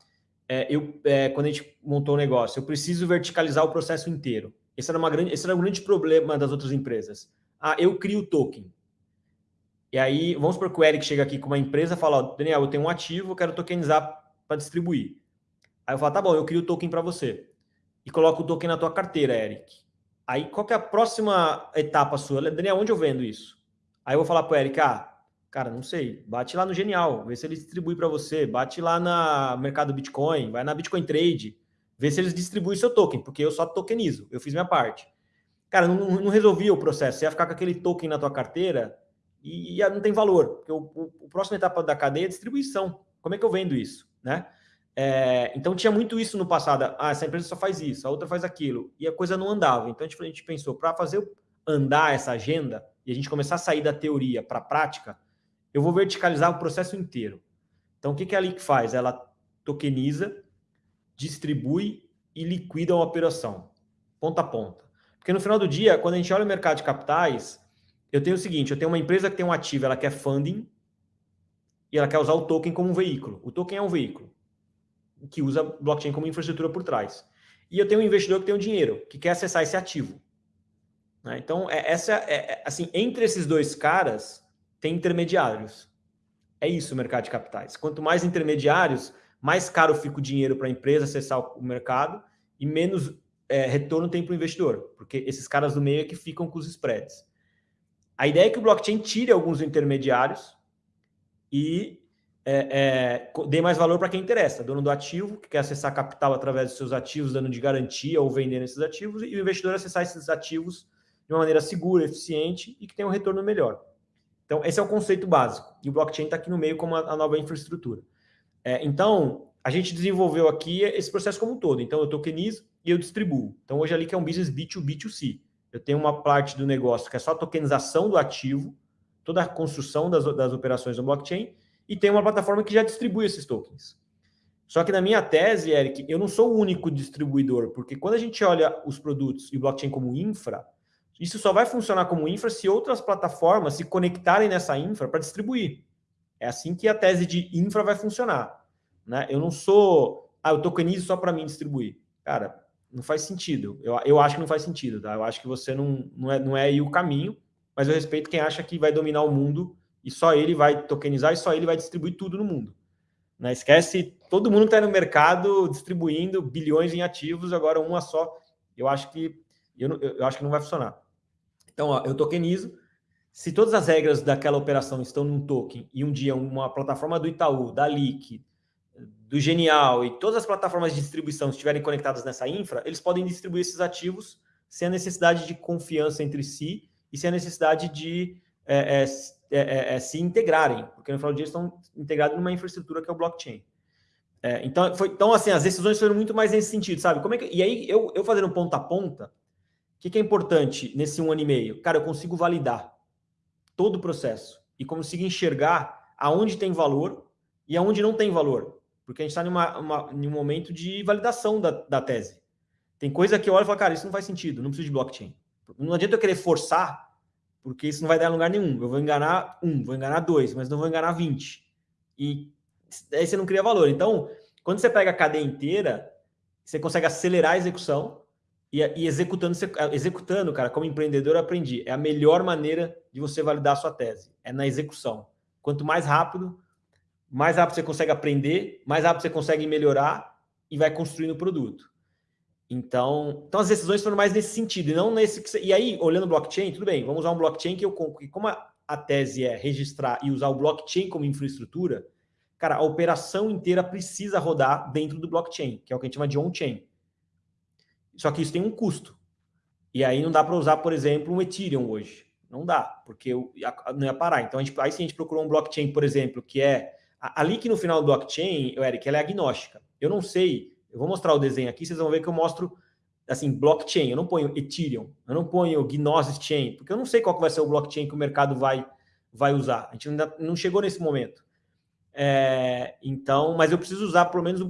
É, eu, é, quando a gente montou o negócio, eu preciso verticalizar o processo inteiro. Esse era, uma grande, esse era um grande problema das outras empresas. Ah, eu crio o token. E aí, vamos supor que o Eric chega aqui com uma empresa e fala, ó, Daniel, eu tenho um ativo, eu quero tokenizar para distribuir. Aí eu falo, tá bom, eu crio o token para você. E coloco o token na tua carteira, Eric. Aí, qual que é a próxima etapa sua? Daniel, onde eu vendo isso? Aí eu vou falar para o Eric, ah, cara, não sei, bate lá no Genial, vê se eles distribuem para você, bate lá na mercado Bitcoin, vai na Bitcoin Trade, vê se eles distribuem seu token, porque eu só tokenizo, eu fiz minha parte. Cara, não, não resolvia o processo, você ia ficar com aquele token na tua carteira e, e não tem valor, porque o, o, o próximo etapa da cadeia é distribuição. Como é que eu vendo isso, né? É, então tinha muito isso no passado. Ah, essa empresa só faz isso, a outra faz aquilo, e a coisa não andava. Então a gente, a gente pensou, para fazer andar essa agenda e a gente começar a sair da teoria para a prática, eu vou verticalizar o processo inteiro. Então o que, que a LIC faz? Ela tokeniza, distribui e liquida uma operação, ponta a ponta. Porque no final do dia, quando a gente olha o mercado de capitais, eu tenho o seguinte, eu tenho uma empresa que tem um ativo, ela quer funding e ela quer usar o token como um veículo. O token é um veículo que usa blockchain como infraestrutura por trás. E eu tenho um investidor que tem um dinheiro, que quer acessar esse ativo. Né? Então, é, essa é, é, assim, entre esses dois caras, tem intermediários. É isso o mercado de capitais. Quanto mais intermediários, mais caro fica o dinheiro para a empresa acessar o mercado e menos é, retorno tem para o investidor, porque esses caras do meio é que ficam com os spreads. A ideia é que o blockchain tire alguns intermediários e é, é, dê mais valor para quem interessa, dono do ativo, que quer acessar capital através dos seus ativos, dando de garantia ou vendendo esses ativos, e o investidor acessar esses ativos de uma maneira segura, eficiente e que tenha um retorno melhor. Então, esse é o conceito básico. E o blockchain está aqui no meio como a, a nova infraestrutura. É, então, a gente desenvolveu aqui esse processo como um todo. Então, eu tokenizo e eu distribuo. Então, hoje ali que é um business B2B2C. Eu tenho uma parte do negócio que é só a tokenização do ativo, toda a construção das, das operações no blockchain, e tem uma plataforma que já distribui esses tokens. Só que na minha tese, Eric, eu não sou o único distribuidor, porque quando a gente olha os produtos e o blockchain como infra, isso só vai funcionar como infra se outras plataformas se conectarem nessa infra para distribuir. É assim que a tese de infra vai funcionar. Né? Eu não sou, ah, eu tokenizo só para mim distribuir. Cara, não faz sentido. Eu, eu acho que não faz sentido. Tá? Eu acho que você não, não, é, não é aí o caminho, mas eu respeito quem acha que vai dominar o mundo e só ele vai tokenizar e só ele vai distribuir tudo no mundo. Né? Esquece todo mundo está no mercado distribuindo bilhões em ativos, agora uma só. Eu acho que eu, eu acho que não vai funcionar. Então, ó, eu tokenizo. Se todas as regras daquela operação estão num token e um dia uma plataforma do Itaú, da Leak, do Genial e todas as plataformas de distribuição estiverem conectadas nessa infra, eles podem distribuir esses ativos sem a necessidade de confiança entre si e sem a necessidade de é, é, é, é, é se integrarem, porque no final do dia estão integrados numa infraestrutura que é o blockchain. É, então, foi, então, assim, as decisões foram muito mais nesse sentido, sabe? Como é que, e aí, eu, eu fazendo ponta a ponta, que, que é importante nesse um ano e meio? Cara, eu consigo validar todo o processo e consigo enxergar aonde tem valor e aonde não tem valor. Porque a gente está em um momento de validação da, da tese. Tem coisa que eu olho e falo, cara, isso não faz sentido, não preciso de blockchain. Não adianta eu querer forçar, porque isso não vai dar lugar nenhum. Eu vou enganar um, vou enganar dois, mas não vou enganar 20. E aí você não cria valor. Então, quando você pega a cadeia inteira, você consegue acelerar a execução, e, e, executando, executando, cara, como empreendedor, eu aprendi. É a melhor maneira de você validar a sua tese. É na execução. Quanto mais rápido, mais rápido você consegue aprender, mais rápido você consegue melhorar e vai construindo o produto. Então, então as decisões foram mais nesse sentido, e não nesse que você... E aí, olhando o blockchain, tudo bem, vamos usar um blockchain que eu como a, a tese é registrar e usar o blockchain como infraestrutura, cara, a operação inteira precisa rodar dentro do blockchain, que é o que a gente chama de on-chain. Só que isso tem um custo. E aí não dá para usar, por exemplo, um Ethereum hoje. Não dá, porque não ia parar. Então, a gente, aí se a gente procurou um blockchain, por exemplo, que é... Ali que no final do blockchain, Eric, ela é agnóstica. Eu não sei, eu vou mostrar o desenho aqui, vocês vão ver que eu mostro, assim, blockchain. Eu não ponho Ethereum, eu não ponho Gnosis Chain, porque eu não sei qual vai ser o blockchain que o mercado vai, vai usar. A gente ainda não chegou nesse momento. É, então, mas eu preciso usar pelo menos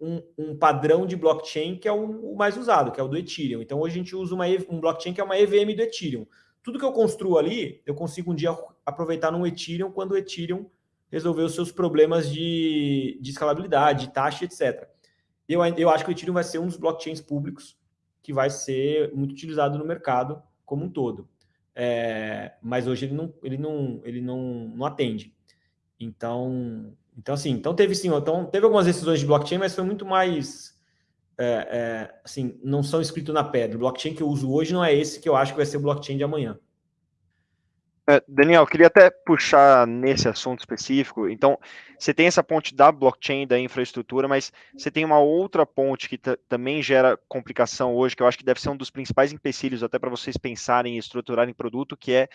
um, um, padrão de blockchain que é o, o, mais usado, que é o do Ethereum. Então, hoje a gente usa uma, um blockchain que é uma EVM do Ethereum. Tudo que eu construo ali, eu consigo um dia aproveitar no Ethereum quando o Ethereum resolver os seus problemas de, de escalabilidade, de taxa, etc. Eu, eu acho que o Ethereum vai ser um dos blockchains públicos que vai ser muito utilizado no mercado como um todo. É, mas hoje ele não, ele não, ele não, não atende. Então, então, assim, então teve sim, então teve algumas decisões de blockchain, mas foi muito mais é, é, assim, não são escritos na pedra. O blockchain que eu uso hoje não é esse que eu acho que vai ser o blockchain de amanhã. É, Daniel, queria até puxar nesse assunto específico. Então, você tem essa ponte da blockchain, da infraestrutura, mas você tem uma outra ponte que também gera complicação hoje, que eu acho que deve ser um dos principais empecilhos até para vocês pensarem e estruturarem produto, que é,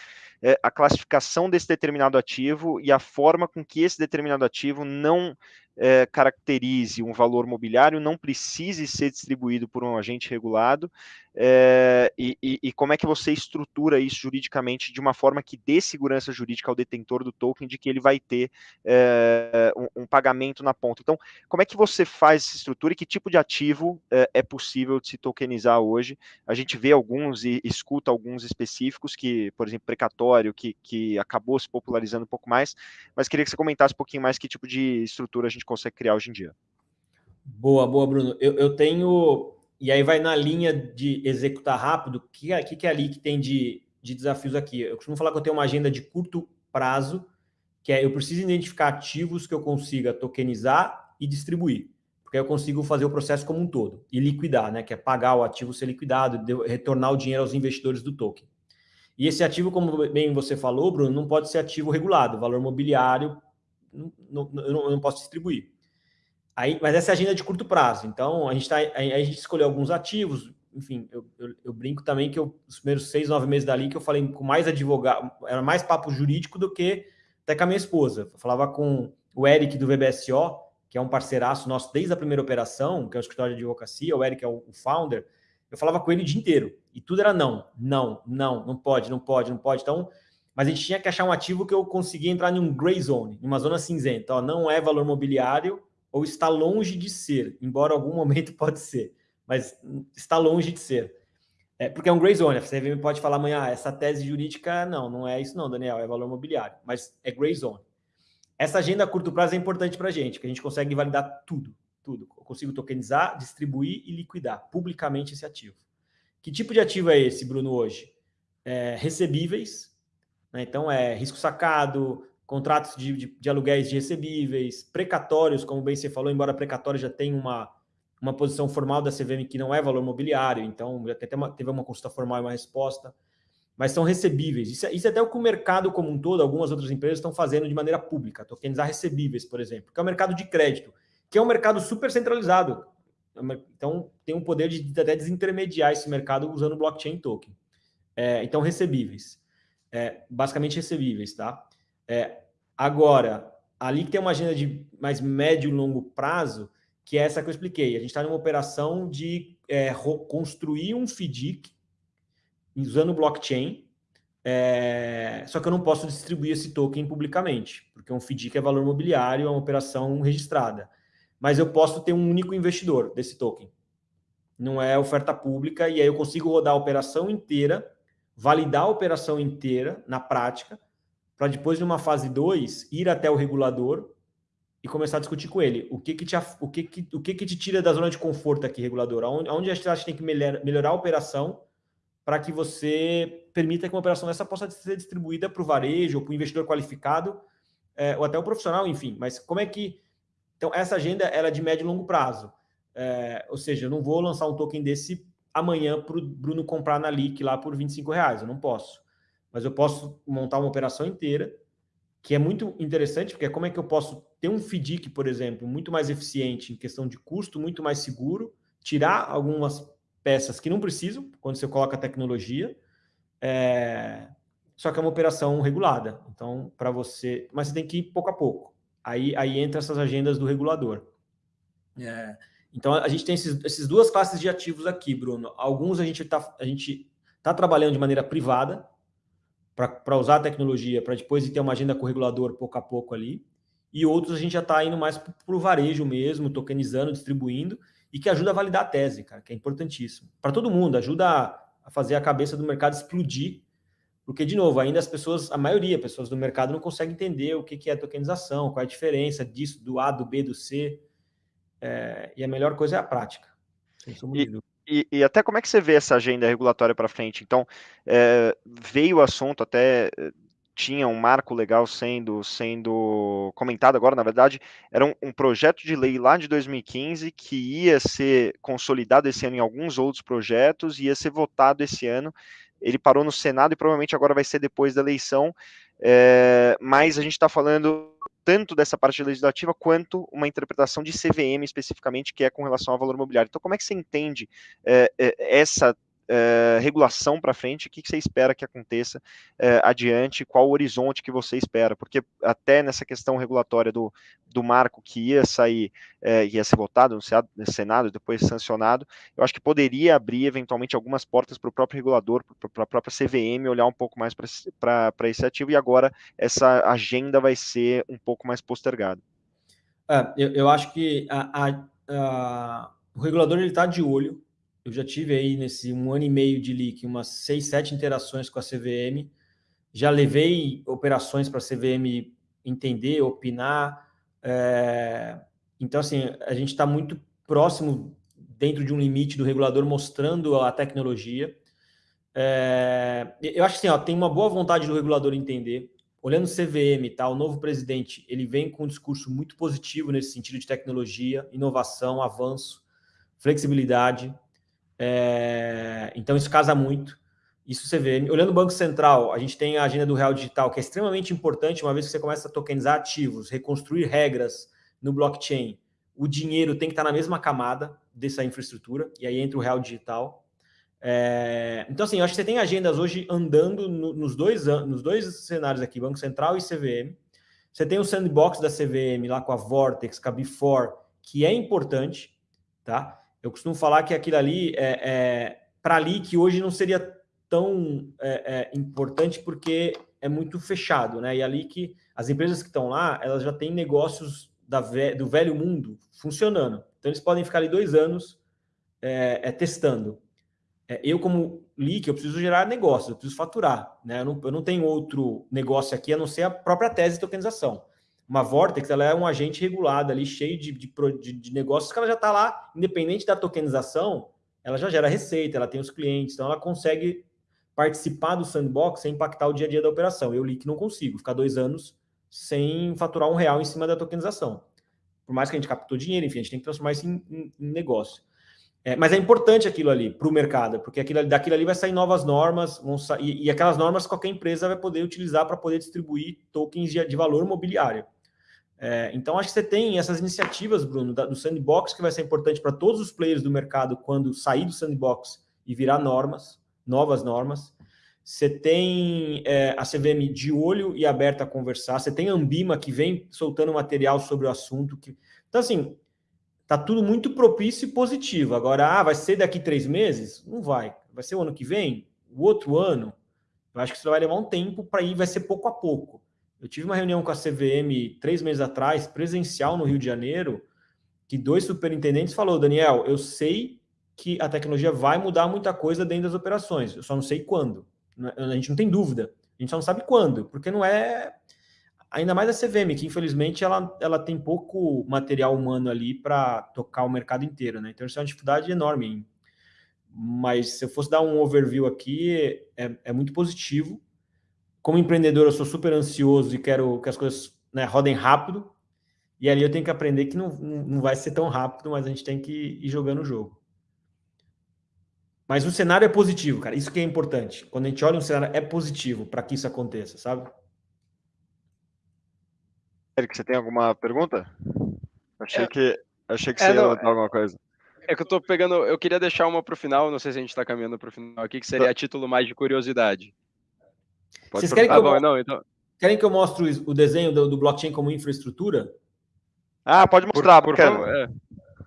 é, a classificação desse determinado ativo e a forma com que esse determinado ativo não é, caracterize um valor mobiliário, não precise ser distribuído por um agente regulado, é, e, e, e, como é que você estrutura isso juridicamente de uma forma que dê segurança jurídica ao detentor do token de que ele vai ter é, um, um, pagamento na ponta. Então, como é que você faz essa estrutura e que tipo de ativo é, é possível de se tokenizar hoje? A gente vê alguns e escuta alguns específicos que, por exemplo, precatório, que, que acabou se popularizando um pouco mais, mas queria que você comentasse um pouquinho mais que tipo de estrutura a gente consegue criar hoje em dia. Boa, boa, Bruno. Eu, eu tenho e aí vai na linha de executar rápido, o que, que, que é ali que tem de, de desafios aqui? Eu costumo falar que eu tenho uma agenda de curto prazo, que é eu preciso identificar ativos que eu consiga tokenizar e distribuir, porque eu consigo fazer o processo como um todo e liquidar, né? Que é pagar o ativo ser liquidado, retornar o dinheiro aos investidores do token. E esse ativo, como bem você falou, Bruno, não pode ser ativo regulado, valor mobiliário não, não, eu não posso distribuir. Aí, mas essa é a agenda de curto prazo. Então, a gente, tá, a, a gente escolheu alguns ativos. Enfim, eu, eu, eu, brinco também que eu, os primeiros seis, nove meses dali que eu falei com mais advogado, era mais papo jurídico do que até com a minha esposa. Eu falava com o Eric do VBSO, que é um parceiraço nosso desde a primeira operação, que é o escritório de advocacia, o Eric é o, o founder. Eu falava com ele o dia inteiro e tudo era não, não, não, não pode, não pode, não pode. Então, mas a gente tinha que achar um ativo que eu conseguia entrar em um gray zone, numa zona cinzenta. Ó, não é valor mobiliário ou está longe de ser, embora algum momento pode ser, mas está longe de ser. É, porque é um gray zone. Você pode falar amanhã, ah, essa tese jurídica, não, não é isso não, Daniel, é valor mobiliário, mas é gray zone. Essa agenda a curto prazo é importante para a gente, que a gente consegue validar tudo, tudo. Eu consigo tokenizar, distribuir e liquidar publicamente esse ativo. Que tipo de ativo é esse, Bruno, hoje? É, recebíveis, né? então é risco sacado, contratos de, de, de, aluguéis de recebíveis, precatórios, como bem você falou, embora precatório já tenha uma, uma posição formal da CVM que não é valor mobiliário, então já teve uma, teve uma consulta formal e uma resposta, mas são recebíveis. Isso, é, isso é até o que o mercado como um todo, algumas outras empresas estão fazendo de maneira pública, tokenizar recebíveis, por exemplo, que é o mercado de crédito, que é um mercado super centralizado. Então, tem um poder de até desintermediar esse mercado usando blockchain token. É, então, recebíveis. É, basicamente recebíveis, tá? É, agora, ali que tem uma agenda de mais médio e longo prazo, que é essa que eu expliquei. A gente está numa operação de é, construir um FDIC usando blockchain, é, só que eu não posso distribuir esse token publicamente, porque um FDIC é valor mobiliário, é uma operação registrada. Mas eu posso ter um único investidor desse token. Não é oferta pública, e aí eu consigo rodar a operação inteira, validar a operação inteira na prática, para depois de uma fase 2 ir até o regulador e começar a discutir com ele. O que que te, o que que, o que que te tira da zona de conforto aqui, regulador? Onde, onde a gente tem que melhor, melhorar a operação para que você permita que uma operação dessa possa ser distribuída para o varejo para o investidor qualificado é, ou até o profissional, enfim. Mas como é que... Então, essa agenda ela é de médio e longo prazo. É, ou seja, eu não vou lançar um token desse amanhã para o Bruno comprar na LIC lá por 25 reais. Eu não posso mas eu posso montar uma operação inteira, que é muito interessante, porque é como é que eu posso ter um FDIC, por exemplo, muito mais eficiente em questão de custo, muito mais seguro, tirar algumas peças que não precisam, quando você coloca tecnologia, é... só que é uma operação regulada. Então, para você... Mas você tem que ir pouco a pouco. Aí, aí entra essas agendas do regulador. É... Então, a gente tem esses, esses duas classes de ativos aqui, Bruno. Alguns a gente está tá trabalhando de maneira privada, para usar a tecnologia, para depois ter uma agenda com regulador pouco a pouco ali. E outros a gente já está indo mais para o varejo mesmo, tokenizando, distribuindo, e que ajuda a validar a tese, cara, que é importantíssimo. Para todo mundo, ajuda a, fazer a cabeça do mercado explodir, porque, de novo, ainda as pessoas, a maioria, pessoas do mercado não consegue entender o que, que é tokenização, qual é a diferença disso, do A, do B, do C. É, e a melhor coisa é a prática. E, e, e, até como é que você vê essa agenda regulatória para frente? Então, é, veio o assunto até eh, tinha um marco legal sendo sendo comentado agora, na verdade, era um, um, projeto de lei lá de 2015 que ia ser consolidado esse ano em alguns outros projetos, ia ser votado esse ano. Ele parou no Senado e provavelmente agora vai ser depois da eleição, é, mas a gente está falando tanto dessa parte legislativa quanto uma interpretação de CVM especificamente, que é com relação ao valor imobiliário. Então, como é que você entende é, essa é, regulação para frente, o que, que, você espera que aconteça é, adiante, qual o horizonte que você espera, porque até nessa questão regulatória do, do marco que ia sair, é, ia ser votado no Senado, depois sancionado, eu acho que poderia abrir eventualmente algumas portas para o próprio regulador, para a própria CVM olhar um pouco mais para esse ativo, e agora essa agenda vai ser um pouco mais postergada. É, eu, eu, acho que a, a, a, o regulador está de olho eu já tive aí nesse um ano e meio de leak umas seis, sete interações com a CVM, já levei operações para a CVM entender, opinar, é... então assim, a gente está muito próximo dentro de um limite do regulador mostrando a tecnologia. É... eu acho que assim, tem uma boa vontade do regulador entender, olhando o CVM, tá, o novo presidente, ele vem com um discurso muito positivo nesse sentido de tecnologia, inovação, avanço, flexibilidade, é, então, isso casa muito. Isso você vê. Olhando o Banco Central, a gente tem a agenda do Real Digital, que é extremamente importante, uma vez que você começa a tokenizar ativos, reconstruir regras no blockchain, o dinheiro tem que estar na mesma camada dessa infraestrutura, e aí entra o Real Digital. É... Então, assim, eu acho que você tem agendas hoje andando no, nos, dois, nos dois cenários aqui, Banco Central e CVM. Você tem o sandbox da CVM lá com a Vortex, com a Before, que é importante, tá? Eu costumo falar que aquilo ali é, é para ali que hoje não seria tão é, é, importante porque é muito fechado, né? E ali que as empresas que estão lá, elas já têm negócios da, do velho mundo funcionando. Então eles podem ficar ali dois anos é, é testando. É, eu, como leak, eu preciso gerar negócio, eu preciso faturar. Né? Eu, não, eu não tenho outro negócio aqui a não ser a própria tese de tokenização. Uma Vortex ela é um agente regulado ali, cheio de, de, de, de negócios, que ela já está lá, independente da tokenização, ela já gera receita, ela tem os clientes, então ela consegue participar do sandbox sem impactar o dia a dia da operação. Eu li que não consigo ficar dois anos sem faturar um real em cima da tokenização. Por mais que a gente captou dinheiro, enfim, a gente tem que transformar isso em, em, em negócio. É, mas é importante aquilo ali para o mercado, porque aquilo, daquilo ali vai sair novas normas, sair, e, e, aquelas normas qualquer empresa vai poder utilizar para poder distribuir tokens de, de valor mobiliário. É, então, acho que você tem essas iniciativas, Bruno, da, do sandbox, que vai ser importante para todos os players do mercado quando sair do sandbox e virar normas novas normas. Você tem é, a CVM de olho e aberta a conversar. Você tem a Ambima que vem soltando material sobre o assunto. Que... Então, assim, tá tudo muito propício e positivo. Agora, ah, vai ser daqui três meses? Não vai. Vai ser o ano que vem? O outro ano? Eu acho que isso vai levar um tempo para ir, vai ser pouco a pouco. Eu tive uma reunião com a CVM três meses atrás, presencial no Rio de Janeiro, que dois superintendentes falou, Daniel, eu sei que a tecnologia vai mudar muita coisa dentro das operações. Eu só não sei quando. É, a gente não tem dúvida. A gente só não sabe quando, porque não é. Ainda mais a CVM, que infelizmente ela, ela tem pouco material humano ali para tocar o mercado inteiro, né? Então isso é uma dificuldade enorme. Mas se eu fosse dar um overview aqui, é, é muito positivo. Como empreendedor, eu sou super ansioso e quero que as coisas né, rodem rápido. E ali eu tenho que aprender que não, não vai ser tão rápido, mas a gente tem que ir jogando o jogo. Mas o cenário é positivo, cara. Isso que é importante. Quando a gente olha um cenário, é positivo para que isso aconteça, sabe? Eric, você tem alguma pergunta? Achei é, que achei que é, você não, ia botar alguma coisa. É que eu tô pegando. Eu queria deixar uma para o final, não sei se a gente está caminhando para o final aqui, que seria a título mais de curiosidade. Pode Vocês querem que, ah, eu, bom, não, então... querem que eu mostre o desenho do, do blockchain como infraestrutura? Ah, pode mostrar, por, por favor. É.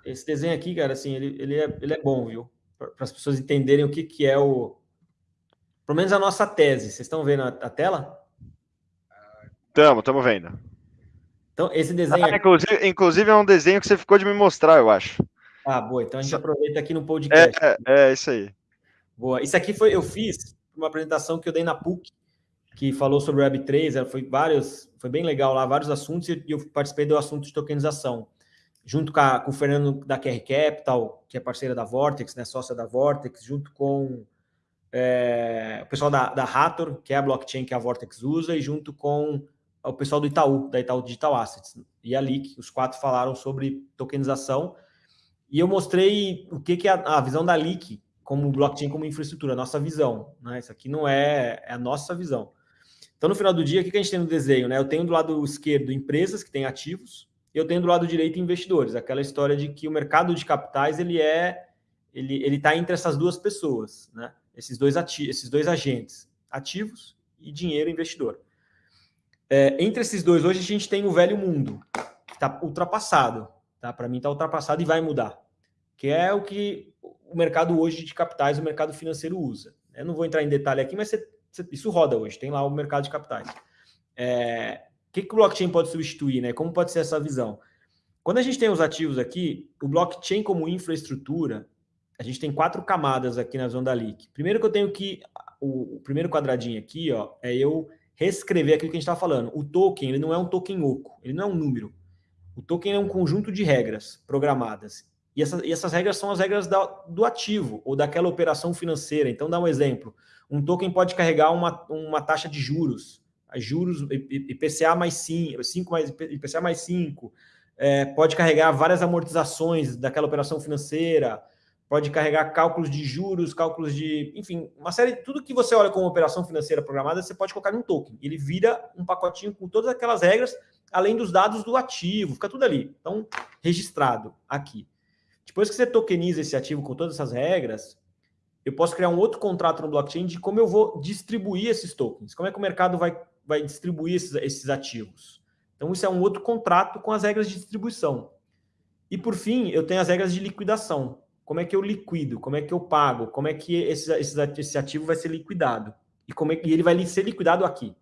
Esse desenho aqui, cara, assim, ele, ele, é, ele é bom, viu? para as pessoas entenderem o que, que é o. Pelo menos a nossa tese. Vocês estão vendo a, a tela? Estamos, estamos vendo. Então, esse desenho. Ah, inclusive, inclusive, é um desenho que você ficou de me mostrar, eu acho. Ah, boa. Então a gente aproveita aqui no podcast. É, é, é isso aí. Boa. Isso aqui foi, eu fiz uma apresentação que eu dei na PUC, que falou sobre Web3, foi vários, foi bem legal lá, vários assuntos, e eu participei do assunto de tokenização junto com, a, com, o Fernando da QR Capital, que é parceira da Vortex, né, sócia da Vortex, junto com é, o pessoal da, da Hathor, que é a blockchain que a Vortex usa, e junto com o pessoal do Itaú, da Itaú Digital Assets. E ali, os quatro falaram sobre tokenização. E eu mostrei o que, que é a, a visão da Leak como blockchain como infraestrutura, a nossa visão. Né? Isso aqui não é, é a nossa visão. Então, no final do dia, o que, a gente tem no desenho? Né? Eu tenho do lado esquerdo empresas que têm ativos, eu tenho do lado direito investidores, aquela história de que o mercado de capitais ele é ele ele está entre essas duas pessoas, né? Esses dois ati esses dois agentes, ativos e dinheiro investidor. É, entre esses dois hoje a gente tem o velho mundo que está ultrapassado, tá? Para mim está ultrapassado e vai mudar, que é o que o mercado hoje de capitais, o mercado financeiro usa. Eu não vou entrar em detalhe aqui, mas você, isso roda hoje. Tem lá o mercado de capitais. É, que, que o blockchain pode substituir, né? Como pode ser essa visão? Quando a gente tem os ativos aqui, o blockchain como infraestrutura, a gente tem quatro camadas aqui na zona da leak. Primeiro que eu tenho que, o, o primeiro quadradinho aqui, ó, é eu reescrever aquilo que a gente está falando. O token, ele não é um token oco, ele não é um número. O token é um conjunto de regras programadas. E, essa, e essas regras são as regras da, do ativo ou daquela operação financeira. Então, dá um exemplo. Um token pode carregar uma, uma taxa de juros juros IPCA mais 5, 5 mais IPCA mais 5, é, pode carregar várias amortizações daquela operação financeira, pode carregar cálculos de juros, cálculos de, enfim, uma série, tudo que você olha como operação financeira programada, você pode colocar em um token. Ele vira um pacotinho com todas aquelas regras, além dos dados do ativo, fica tudo ali. Então, registrado aqui. Depois que você tokeniza esse ativo com todas essas regras, eu posso criar um outro contrato no blockchain de como eu vou distribuir esses tokens, como é que o mercado vai, vai distribuir esses, esses ativos. Então, isso é um outro contrato com as regras de distribuição. E, por fim, eu tenho as regras de liquidação. Como é que eu liquido? Como é que eu pago? Como é que esse, esse, esse ativo vai ser liquidado? E como é que ele vai ser liquidado aqui?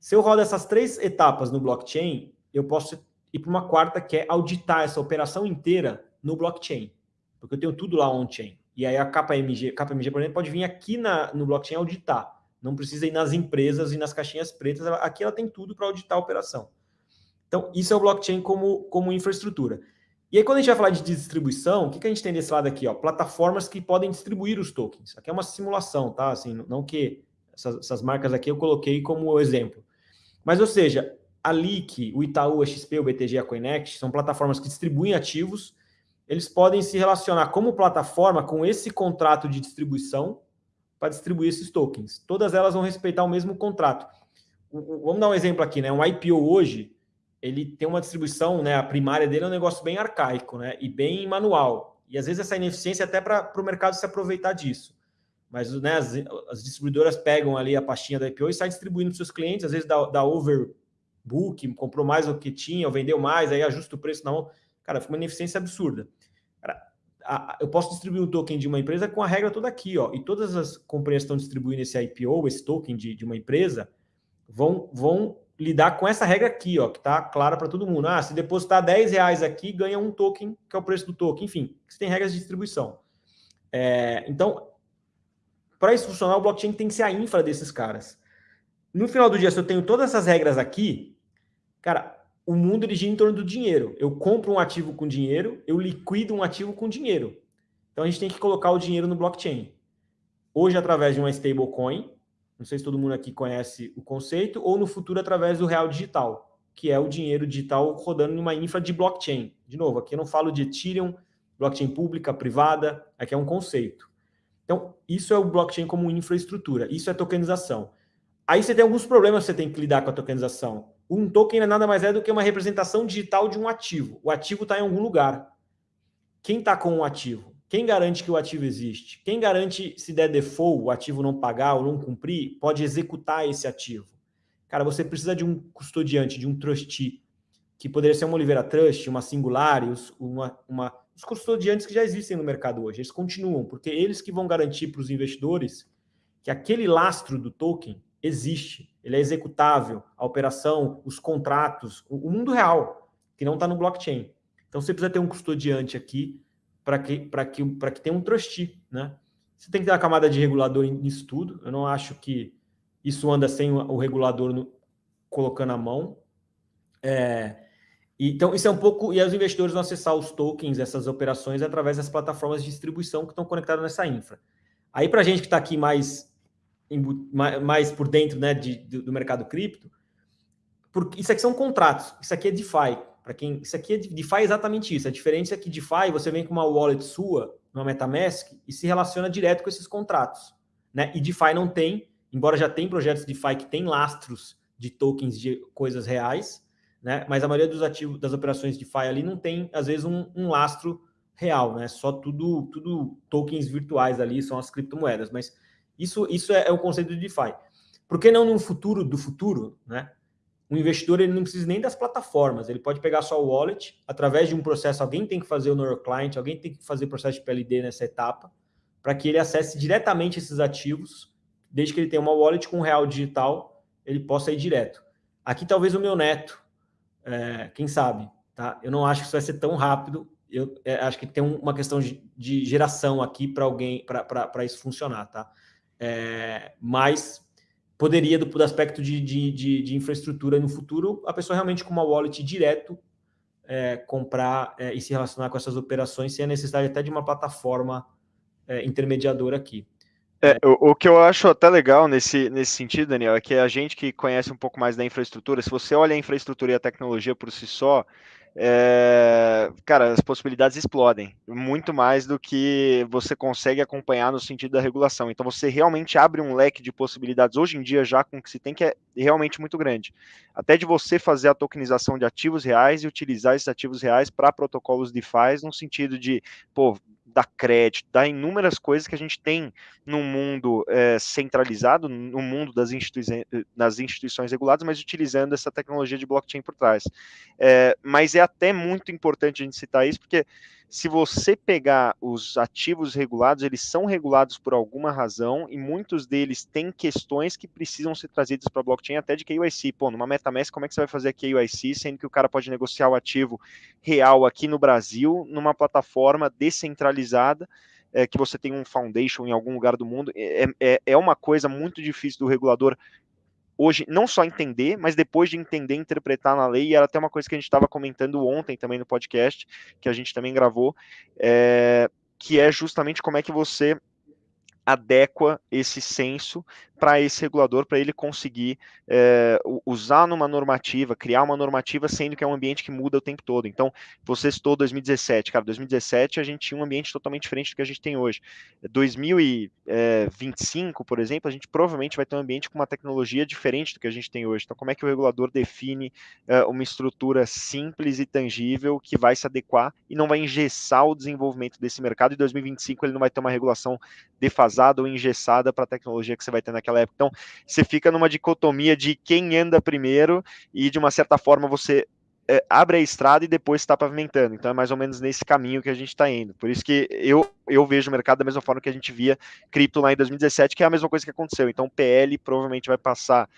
Se eu rodo essas três etapas no blockchain, eu posso ir para uma quarta, que é auditar essa operação inteira no blockchain. Porque eu tenho tudo lá on-chain. E aí a KPMG, KPMG, por exemplo, pode vir aqui na, no blockchain auditar. Não precisa ir nas empresas e nas caixinhas pretas. Aqui ela tem tudo para auditar a operação. Então, isso é o blockchain como, como infraestrutura. E aí, quando a gente vai falar de distribuição, o que, que a gente tem desse lado aqui? Ó? Plataformas que podem distribuir os tokens. Aqui é uma simulação, tá? Assim, não que essas, essas marcas aqui eu coloquei como exemplo. Mas, ou seja, a Leak, o Itaú, a XP, o BTG a Coinext são plataformas que distribuem ativos. Eles podem se relacionar como plataforma com esse contrato de distribuição para distribuir esses tokens. Todas elas vão respeitar o mesmo contrato. Vamos dar um exemplo aqui, né? Um IPO hoje, ele tem uma distribuição, né? A primária dele é um negócio bem arcaico, né? E bem manual. E às vezes essa ineficiência é até para o mercado se aproveitar disso. Mas né, as, as, distribuidoras pegam ali a pastinha da IPO e saem distribuindo para seus clientes, às vezes dá, overbook, comprou mais do que tinha, vendeu mais, aí ajusta o preço na mão. Cara, fica uma ineficiência absurda. Cara, a, a, eu posso distribuir um token de uma empresa com a regra toda aqui, ó. E todas as companhias que estão distribuindo esse IPO, esse token de, de uma empresa, vão, vão lidar com essa regra aqui, ó, que está clara para todo mundo. Ah, se depositar 10 reais aqui, ganha um token, que é o preço do token. Enfim, você tem regras de distribuição. É, então, para isso funcionar, o blockchain tem que ser a infra desses caras. No final do dia, se eu tenho todas essas regras aqui, cara, o mundo ele gira em torno do dinheiro. Eu compro um ativo com dinheiro, eu liquido um ativo com dinheiro. Então a gente tem que colocar o dinheiro no blockchain. Hoje, através de uma stablecoin, não sei se todo mundo aqui conhece o conceito, ou no futuro através do real digital, que é o dinheiro digital rodando numa infra de blockchain. De novo, aqui eu não falo de Ethereum, blockchain pública, privada, aqui é um conceito. Então, isso é o blockchain como infraestrutura, isso é tokenização. Aí você tem alguns problemas que você tem que lidar com a tokenização. Um token é nada mais é do que uma representação digital de um ativo. O ativo está em algum lugar. Quem está com o ativo? Quem garante que o ativo existe? Quem garante se der default, o ativo não pagar ou não cumprir, pode executar esse ativo? Cara, você precisa de um custodiante, de um trustee, que poderia ser uma Oliveira Trust, uma Singularius, uma, uma, os custodiantes que já existem no mercado hoje. Eles continuam, porque eles que vão garantir para os investidores que aquele lastro do token existe, ele é executável, a operação, os contratos, o, mundo real, que não está no blockchain. Então você precisa ter um custodiante aqui para que, que, que tenha um trustee, né? Você tem que ter uma camada de regulador nisso tudo. Eu não acho que isso anda sem o regulador no, colocando a mão. É, então, isso é um pouco... E os investidores vão acessar os tokens, essas operações, através das plataformas de distribuição que estão conectadas nessa infra. Aí, para a gente que está aqui mais, mais por dentro né, de, do mercado cripto, porque isso aqui são contratos, isso aqui é DeFi. Para quem isso aqui é DeFi é exatamente isso. A diferença é que DeFi você vem com uma wallet sua, uma MetaMask e se relaciona direto com esses contratos, né? E DeFi não tem, embora já tem projetos DeFi que tem lastros de tokens de coisas reais, né? Mas a maioria dos ativos das operações DeFi ali não tem às vezes um, um lastro real, né? Só tudo tudo tokens virtuais ali, são as criptomoedas, mas isso isso é, é o conceito de DeFi. Por que não no futuro do futuro, né? o investidor ele não precisa nem das plataformas, ele pode pegar só o wallet, através de um processo, alguém tem que fazer o Know Client, alguém tem que fazer o processo de PLD nessa etapa, para que ele acesse diretamente esses ativos, desde que ele tenha uma wallet com real digital, ele possa ir direto. Aqui talvez o meu neto, é, quem sabe, tá? Eu não acho que isso vai ser tão rápido, eu é, acho que tem uma questão de, de geração aqui para alguém, para isso funcionar, tá? É, mas poderia, do, do aspecto de, de, de, de, infraestrutura no futuro, a pessoa realmente com uma wallet direto é, comprar é, e se relacionar com essas operações sem a necessidade até de uma plataforma é, intermediadora aqui. É, o, o, que eu acho até legal nesse, nesse sentido, Daniel, é que a gente que conhece um pouco mais da infraestrutura, se você olha a infraestrutura e a tecnologia por si só, é, cara, as possibilidades explodem muito mais do que você consegue acompanhar no sentido da regulação. Então você realmente abre um leque de possibilidades hoje em dia já com o que se tem que é realmente muito grande. Até de você fazer a tokenização de ativos reais e utilizar esses ativos reais para protocolos DeFi no sentido de, pô, dar crédito, dar inúmeras coisas que a gente tem no mundo é, centralizado, no mundo das instituições, das instituições reguladas, mas utilizando essa tecnologia de blockchain por trás. É, mas é até muito importante a gente citar isso, porque se você pegar os ativos regulados, eles são regulados por alguma razão e muitos deles têm questões que precisam ser trazidas para a blockchain até de KYC. Pô, numa MetaMask, como é que você vai fazer a KYC, sendo que o cara pode negociar o ativo real aqui no Brasil, numa plataforma descentralizada, é, que você tem um foundation em algum lugar do mundo? É, é, é uma coisa muito difícil do regulador hoje não só entender, mas depois de entender, interpretar na lei, e era até uma coisa que a gente estava comentando ontem também no podcast, que a gente também gravou, é, que é justamente como é que você adequa esse senso para esse regulador, para ele conseguir é, usar numa normativa, criar uma normativa, sendo que é um ambiente que muda o tempo todo. Então, você citou 2017, cara, 2017 a gente tinha um ambiente totalmente diferente do que a gente tem hoje. 2025, por exemplo, a gente provavelmente vai ter um ambiente com uma tecnologia diferente do que a gente tem hoje. Então, como é que o regulador define é, uma estrutura simples e tangível que vai se adequar e não vai engessar o desenvolvimento desse mercado? Em 2025 ele não vai ter uma regulação defasada ou engessada para a tecnologia que você vai ter naquela naquela época. Então, você fica numa dicotomia de quem anda primeiro e, de uma certa forma, você é, abre a estrada e depois está pavimentando. Então, é mais ou menos nesse caminho que a gente está indo. Por isso que eu, eu vejo o mercado da mesma forma que a gente via cripto lá em 2017, que é a mesma coisa que aconteceu. Então, o PL provavelmente vai passar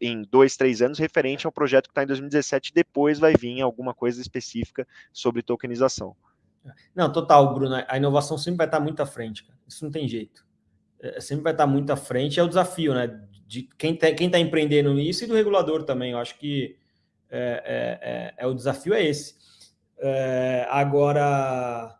em dois, três anos referente ao projeto que está em 2017, depois vai vir alguma coisa específica sobre tokenização. Não, total, Bruno. A inovação sempre vai estar muito à frente. Isso não tem jeito. É, sempre vai estar muito à frente, é o desafio, né? De quem está quem tá empreendendo nisso e do regulador também. Eu acho que é, é, é, é o desafio é esse. É, agora,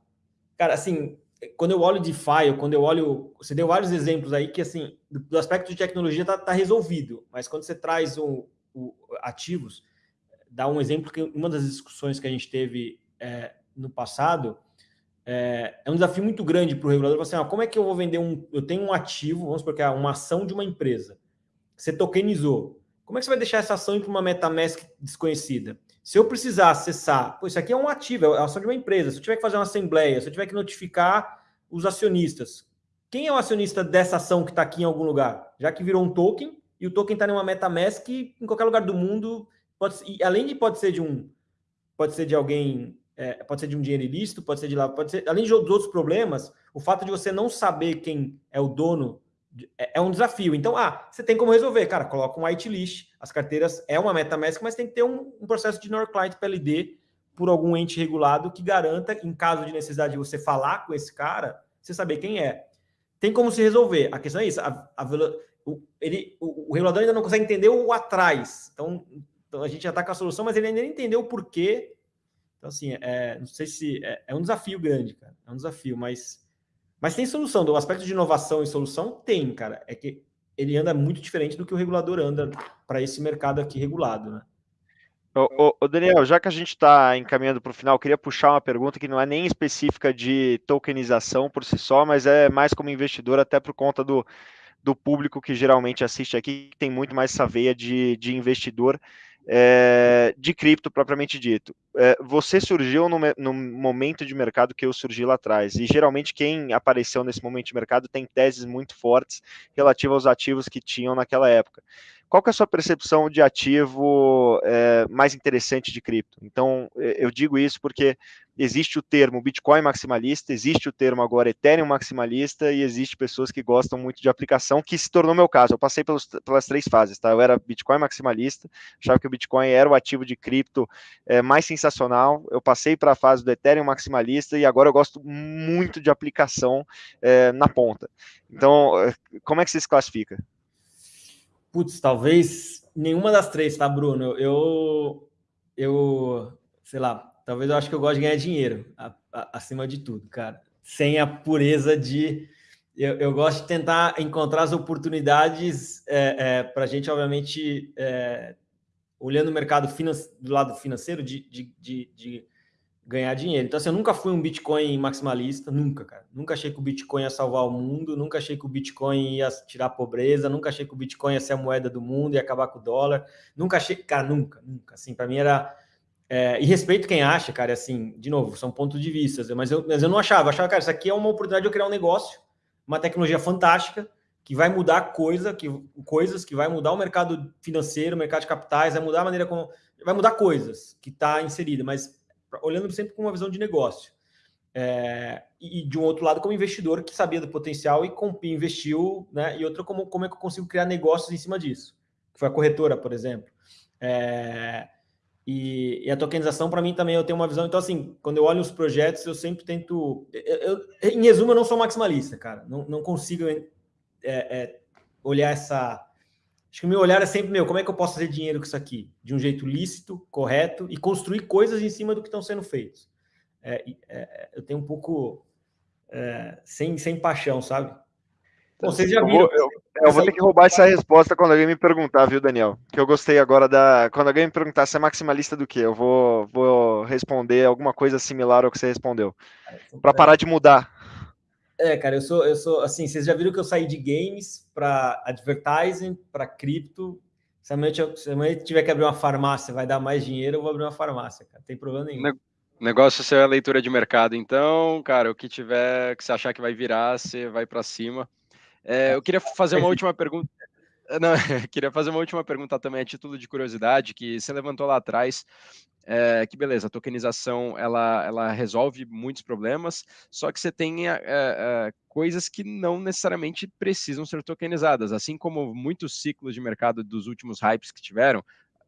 cara, assim, quando eu olho DeFi, ou quando eu olho, você deu vários exemplos aí que, assim, do aspecto de tecnologia está tá resolvido, mas quando você traz o, o, ativos, dá um exemplo que uma das discussões que a gente teve é, no passado é, é um desafio muito grande para o regulador. Assim, ó, como é que eu vou vender um... Eu tenho um ativo, vamos supor que é uma ação de uma empresa. Você tokenizou. Como é que você vai deixar essa ação para uma MetaMask desconhecida? Se eu precisar acessar, pô, isso aqui é um ativo, é a ação de uma empresa. Se eu tiver que fazer uma assembleia, se eu tiver que notificar os acionistas, quem é o acionista dessa ação que está aqui em algum lugar? Já que virou um token, e o token está em uma MetaMask em qualquer lugar do mundo, pode, e além de pode ser de um, pode ser de alguém é, pode ser de um dinheiro ilícito, pode ser de lá, pode ser, além de outros problemas, o fato de você não saber quem é o dono é, é, um desafio. Então, ah, você tem como resolver, cara, coloca um whitelist, as carteiras é uma MetaMask, mas tem que ter um, um processo de NOR Client PLD por algum ente regulado que garanta, em caso de necessidade de você falar com esse cara, você saber quem é. Tem como se resolver. A questão é isso, a, a, o, ele, o, o, regulador ainda não consegue entender o atrás. Então, então a gente já está com a solução, mas ele ainda não entendeu o porquê então, assim, é, não sei se... É, é, um desafio grande, cara. É um desafio, mas... Mas tem solução. Do aspecto de inovação e solução, tem, cara. É que ele anda muito diferente do que o regulador anda para esse mercado aqui regulado, né? Ô, ô, ô Daniel, já que a gente está encaminhando para o final, queria puxar uma pergunta que não é nem específica de tokenização por si só, mas é mais como investidor, até por conta do, do público que geralmente assiste aqui, que tem muito mais essa veia de, de investidor é, de cripto propriamente dito. É, você surgiu no, no, momento de mercado que eu surgi lá atrás, e geralmente quem apareceu nesse momento de mercado tem teses muito fortes relativas aos ativos que tinham naquela época. Qual que é a sua percepção de ativo é, mais interessante de cripto? Então, eu digo isso porque existe o termo Bitcoin maximalista, existe o termo agora Ethereum maximalista e existe pessoas que gostam muito de aplicação, que se tornou meu caso. Eu passei pelos, pelas três fases, tá? Eu era Bitcoin maximalista, achava que o Bitcoin era o ativo de cripto é, mais sensacional. Eu passei para a fase do Ethereum maximalista e agora eu gosto muito de aplicação é, na ponta. Então, como é que você se classifica? Putz, talvez nenhuma das três, tá, Bruno? Eu, eu, sei lá, talvez eu acho que eu gosto de ganhar dinheiro, a, a, acima de tudo, cara. Sem a pureza de... Eu, eu gosto de tentar encontrar as oportunidades é, é, para a gente, obviamente, é, olhando o mercado do lado financeiro de, de, de, de, ganhar dinheiro. Então, assim, eu nunca fui um Bitcoin maximalista, nunca, cara. Nunca achei que o Bitcoin ia salvar o mundo, nunca achei que o Bitcoin ia tirar a pobreza, nunca achei que o Bitcoin ia ser a moeda do mundo e acabar com o dólar. Nunca achei, cara, nunca, nunca. Assim, para mim era. É, e respeito quem acha, cara, assim, de novo, são pontos de vista, mas eu, mas eu não achava. Eu achava, cara, isso aqui é uma oportunidade de eu criar um negócio, uma tecnologia fantástica, que vai mudar coisa, que, coisas, que vai mudar o mercado financeiro, o mercado de capitais, vai mudar a maneira como. Vai mudar coisas que está inserida, mas olhando sempre com uma visão de negócio. É, e de um outro lado, como investidor que sabia do potencial e investiu, né? E outra, como, como é que eu consigo criar negócios em cima disso? Que foi a corretora, por exemplo. É, e, e, a tokenização, para mim, também eu tenho uma visão. Então, assim, quando eu olho os projetos, eu sempre tento. Eu, eu, em resumo, eu não sou maximalista, cara. Não, não consigo é, é, olhar essa. Acho que o meu olhar é sempre meu, como é que eu posso fazer dinheiro com isso aqui? De um jeito lícito, correto, e construir coisas em cima do que estão sendo feitos. É, é, eu tenho um pouco é, sem, sem paixão, sabe? Bom, vocês já viram. Eu, eu, eu vou ter que roubar essa resposta quando alguém me perguntar, viu, Daniel? Que eu gostei agora da. Quando alguém me perguntar se é maximalista do que, eu vou, vou responder alguma coisa similar ao que você respondeu. Para parar de mudar. É, cara, eu sou, eu sou assim, vocês já viram que eu saí de games para advertising, para cripto. Se amanhã, se amanhã tiver que abrir uma farmácia, vai dar mais dinheiro, eu vou abrir uma farmácia, cara. Não tem problema nenhum. O negócio é a leitura de mercado, então, cara, o que tiver, que você achar que vai virar, você vai para cima. É, eu queria fazer uma última pergunta. Não, queria fazer uma última pergunta também a título de curiosidade, que você levantou lá atrás é, que beleza, a tokenização ela, ela resolve muitos problemas, só que você tem é, é, coisas que não necessariamente precisam ser tokenizadas, assim como muitos ciclos de mercado dos últimos hypes que tiveram,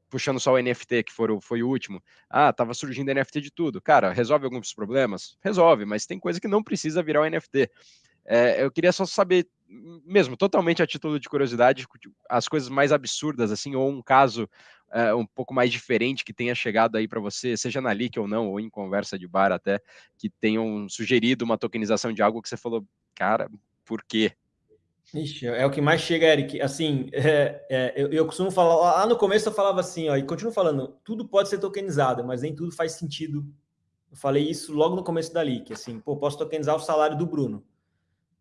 puxando só o NFT, que foi o, foi o último. Ah, tava surgindo NFT de tudo. Cara, resolve alguns problemas? Resolve, mas tem coisa que não precisa virar o NFT. É, eu queria só saber, mesmo totalmente a título de curiosidade, as coisas mais absurdas, assim, ou um caso é, um pouco mais diferente que tenha chegado aí para você, seja na Leak ou não, ou em conversa de bar até, que tenham sugerido uma tokenização de algo que você falou, cara, por quê? Ixi, é o que mais chega, Eric. Assim, é, é, eu, eu, costumo falar, lá no começo eu falava assim, ó, e continuo falando, tudo pode ser tokenizado, mas nem tudo faz sentido. Eu falei isso logo no começo da Leak, assim, pô, posso tokenizar o salário do Bruno.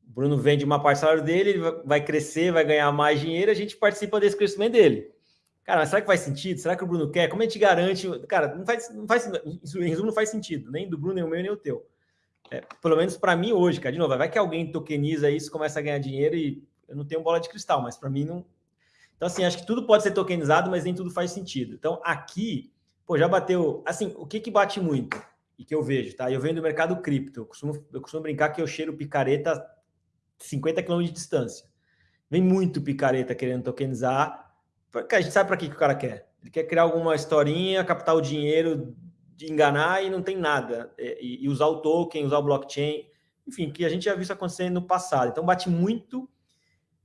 O Bruno vende uma parte do salário dele, ele vai crescer, vai ganhar mais dinheiro, a gente participa desse crescimento dele. Cara, mas será que faz sentido? Será que o Bruno quer? Como a gente garante? Cara, não faz, não faz, em resumo, não faz sentido, nem do Bruno, nem o meu, nem o teu. É, pelo menos para mim hoje, cara, de novo, vai que alguém tokeniza isso, começa a ganhar dinheiro e eu não tenho bola de cristal, mas para mim não. Então, assim, acho que tudo pode ser tokenizado, mas nem tudo faz sentido. Então, aqui, pô, já bateu. Assim, o que que bate muito e que eu vejo, tá? Eu venho do mercado cripto, eu costumo, eu costumo brincar que eu cheiro picareta 50 km de distância. Vem muito picareta querendo tokenizar a gente sabe para que, que o cara quer. Ele quer criar alguma historinha, captar o dinheiro, de enganar e não tem nada. E, e, usar o token, usar o blockchain, enfim, que a gente já viu isso acontecer no passado. Então bate muito.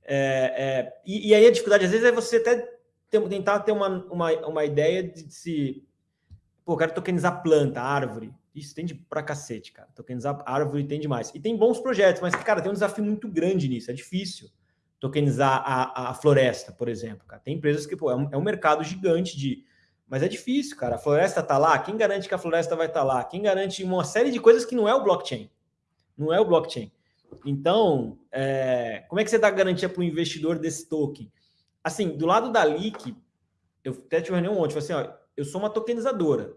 É, é, e, e, aí a dificuldade, às vezes, é você até ter, tentar ter uma, uma, uma ideia de se. Pô, quero tokenizar planta, árvore. Isso tem de pra cacete, cara. Tokenizar árvore tem demais. E tem bons projetos, mas, cara, tem um desafio muito grande nisso, é difícil tokenizar a, a floresta, por exemplo. Cara. Tem empresas que pô, é, um, é um mercado gigante de. Mas é difícil, cara. A floresta está lá. Quem garante que a floresta vai estar tá lá? Quem garante uma série de coisas que não é o blockchain? Não é o blockchain. Então, é, como é que você dá garantia para o investidor desse token? Assim, do lado da Leak, eu até tive reunião ontem, assim, ó, eu sou uma tokenizadora.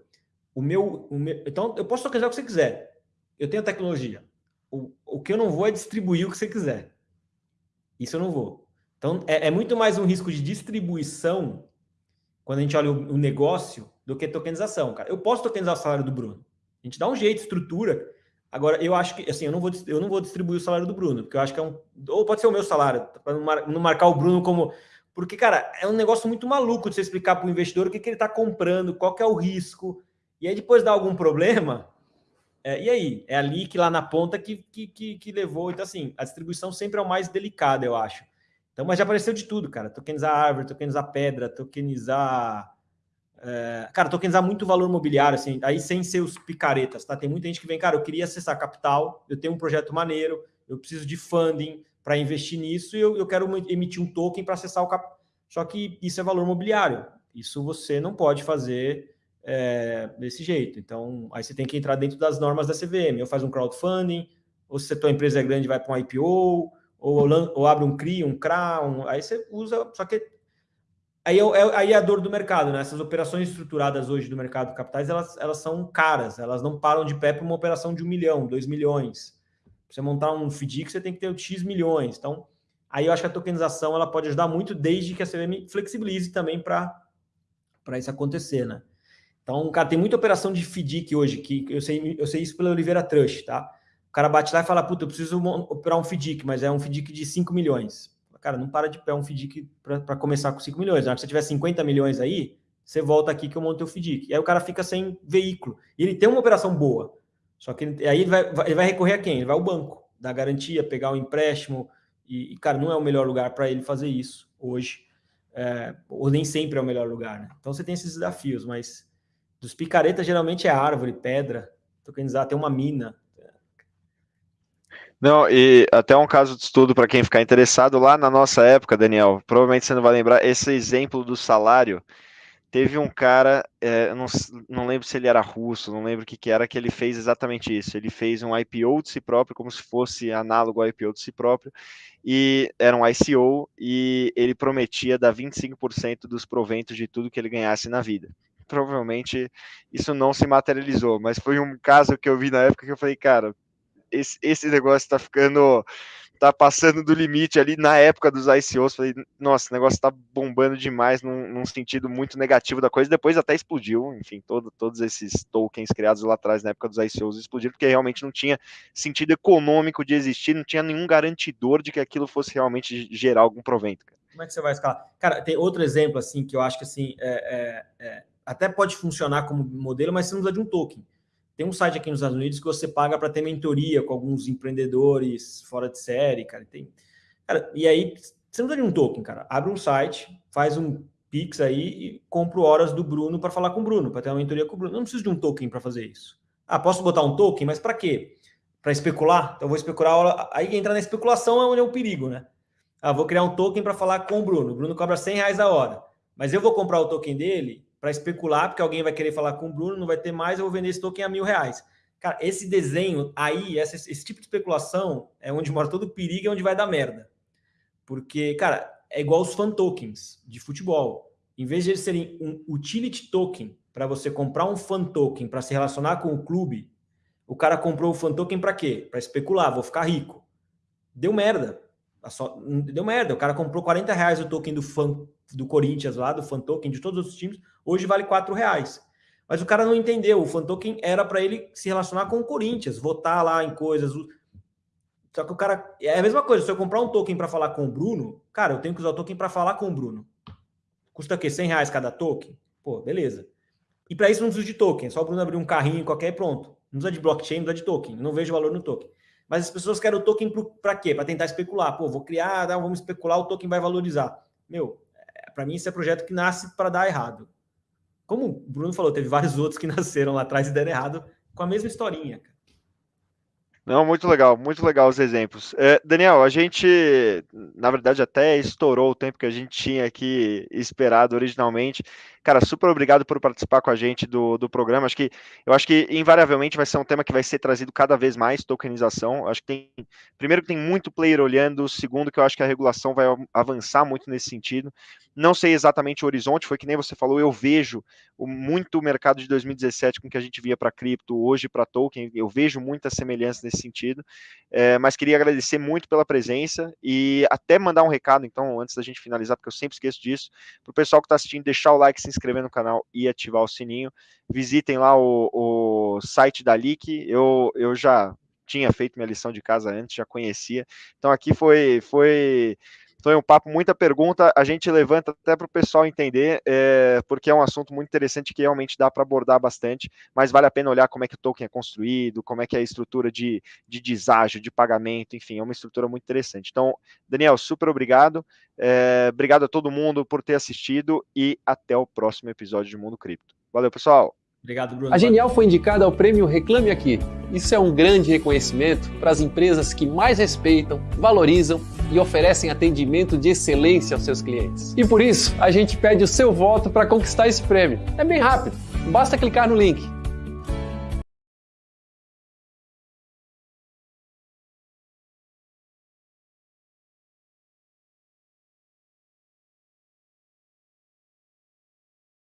O meu, o meu, então, eu posso tokenizar o que você quiser. Eu tenho tecnologia. O, o que eu não vou é distribuir o que você quiser. Isso eu não vou. Então, é, é muito mais um risco de distribuição quando a gente olha o, o, negócio do que tokenização, cara. Eu posso tokenizar o salário do Bruno. A gente dá um jeito, estrutura. Agora, eu acho que, assim, eu não vou, eu não vou distribuir o salário do Bruno, porque eu acho que é um. Ou pode ser o meu salário, para não, mar, marcar o Bruno como. Porque, cara, é um negócio muito maluco de você explicar para o investidor o que, que ele está comprando, qual que é o risco. E aí, depois dá algum problema, é, e aí? É ali que lá na ponta que, que, que, que, levou. Então, assim, a distribuição sempre é o mais delicado, eu acho. Então, mas já apareceu de tudo, cara. Tokenizar árvore, tokenizar pedra, tokenizar. É, cara, tokenizar muito valor imobiliário, assim, aí sem ser os picaretas, tá? Tem muita gente que vem, cara, eu queria acessar capital, eu tenho um projeto maneiro, eu preciso de funding para investir nisso e eu, eu quero emitir um token para acessar o capital. Só que isso é valor imobiliário. Isso você não pode fazer é, desse jeito. Então, aí você tem que entrar dentro das normas da CVM, ou faz um crowdfunding, ou se a tua empresa é grande, vai para um IPO, ou, ou abre um CRI, um CRA, um, aí você usa, só que aí é, é, aí é a dor do mercado, né? Essas operações estruturadas hoje do mercado de capitais, elas, elas são caras, elas não param de pé para uma operação de um milhão, dois milhões. Pra você montar um FDIC, você tem que ter X milhões. Então, aí eu acho que a tokenização ela pode ajudar muito, desde que a CVM flexibilize também para isso acontecer, né? Então, cara, tem muita operação de FDIC hoje, que eu sei, eu sei isso pela Oliveira Trust, tá? O cara bate lá e fala, puta, eu preciso operar um FDIC, mas é um FDIC de 5 milhões. Cara, não para de pé um FDIC para começar com 5 milhões. Na hora que você tiver 50 milhões aí, você volta aqui que eu monto o FDIC. E aí o cara fica sem veículo. E ele tem uma operação boa. Só que ele, aí ele vai, ele vai recorrer a quem? Ele vai ao banco, dar garantia, pegar um empréstimo. E, e cara, não é o melhor lugar para ele fazer isso hoje. É, ou nem sempre é o melhor lugar, né? Então você tem esses desafios, mas dos picaretas geralmente é árvore, pedra, tokenizar, tem uma mina. Não, e até um caso de estudo para quem ficar interessado, lá na nossa época, Daniel, provavelmente você não vai lembrar, esse exemplo do salário, teve um cara, é, não, não lembro se ele era russo, não lembro o que, que era, que ele fez exatamente isso. Ele fez um IPO de si próprio, como se fosse análogo ao IPO de si próprio, e era um ICO, e ele prometia dar 25% dos proventos de tudo que ele ganhasse na vida provavelmente isso não se materializou, mas foi um caso que eu vi na época que eu falei, cara, esse, esse negócio tá ficando, tá passando do limite ali na época dos ICOs, falei, nossa, o negócio tá bombando demais num, num sentido muito negativo da coisa, depois até explodiu, enfim, todo, todos esses tokens criados lá atrás na época dos ICOs explodiram, porque realmente não tinha sentido econômico de existir, não tinha nenhum garantidor de que aquilo fosse realmente gerar algum provento. Cara. Como é que você vai escalar? Cara, tem outro exemplo, assim, que eu acho que, assim, é, é, é até pode funcionar como modelo, mas você não precisa de um token. Tem um site aqui nos Estados Unidos que você paga para ter mentoria com alguns empreendedores fora de série, cara. Tem, cara, e aí você não precisa de um token, cara. Abre um site, faz um Pix aí e compra horas do Bruno para falar com o Bruno, para ter uma mentoria com o Bruno. Eu não preciso de um token para fazer isso. Ah, posso botar um token, mas para quê? Para especular? Então vou especular. Aí entra na especulação é onde é o perigo, né? Ah, vou criar um token para falar com o Bruno. O Bruno cobra 100 reais a hora. Mas eu vou comprar o token dele para especular, porque alguém vai querer falar com o Bruno, não vai ter mais, eu vou vender esse token a mil reais. Cara, esse desenho aí, esse tipo de especulação é onde mora todo o perigo, é onde vai dar merda. Porque, cara, é igual os fan tokens de futebol. Em vez de eles serem um utility token para você comprar um fan token para se relacionar com o clube, o cara comprou o fan token para quê? Para especular, vou ficar rico. Deu merda. Deu merda. O cara comprou 40 reais o token do fan do Corinthians lá, do fan token de todos os times, hoje vale 4 reais. Mas o cara não entendeu, o fan token era para ele se relacionar com o Corinthians, votar lá em coisas. Só que o cara. É a mesma coisa, se eu comprar um token para falar com o Bruno, cara, eu tenho que usar o token para falar com o Bruno. Custa o quê? 100 reais cada token? Pô, beleza. E para isso não precisa de token, só o Bruno abrir um carrinho qualquer e pronto. Não precisa de blockchain, não precisa de token. Não vejo valor no token. Mas as pessoas querem o token para quê? Para tentar especular. Pô, vou criar, vamos especular, o token vai valorizar. Meu, para mim, esse é projeto que nasce para dar errado. Como o Bruno falou, teve vários outros que nasceram lá atrás e deram errado com a mesma historinha. Não, muito legal, muito legal os exemplos. É, Daniel, a gente, na verdade, até estourou o tempo que a gente tinha aqui esperado originalmente. Cara, super obrigado por participar com a gente do, do programa. Acho que eu acho que invariavelmente vai ser um tema que vai ser trazido cada vez mais tokenização. Acho que tem primeiro que tem muito player olhando, segundo que eu acho que a regulação vai avançar muito nesse sentido. Não sei exatamente o horizonte, foi que nem você falou, eu vejo muito o mercado de 2017 com que a gente via para cripto, hoje para token, eu vejo muita semelhança nesse sentido. É, mas queria agradecer muito pela presença e até mandar um recado, então, antes da gente finalizar, porque eu sempre esqueço disso, para o pessoal que está assistindo, deixar o like, se inscrever no canal e ativar o sininho. Visitem lá o, o site da Leak. Eu, eu já tinha feito minha lição de casa antes, já conhecia. Então aqui foi foi foi um papo, muita pergunta, a gente levanta até para o pessoal entender, é, porque é um assunto muito interessante que realmente dá para abordar bastante, mas vale a pena olhar como é que o token é construído, como é que é a estrutura de, de deságio, de pagamento, enfim, é uma estrutura muito interessante. Então, Daniel, super obrigado, é, obrigado a todo mundo por ter assistido e até o próximo episódio de Mundo Cripto. Valeu, pessoal! Obrigado, Bruno. A Genial foi indicada ao prêmio Reclame Aqui. Isso é um grande reconhecimento para as empresas que mais respeitam, valorizam e oferecem atendimento de excelência aos seus clientes. E por isso, a gente pede o seu voto para conquistar esse prêmio. É bem rápido, basta clicar no link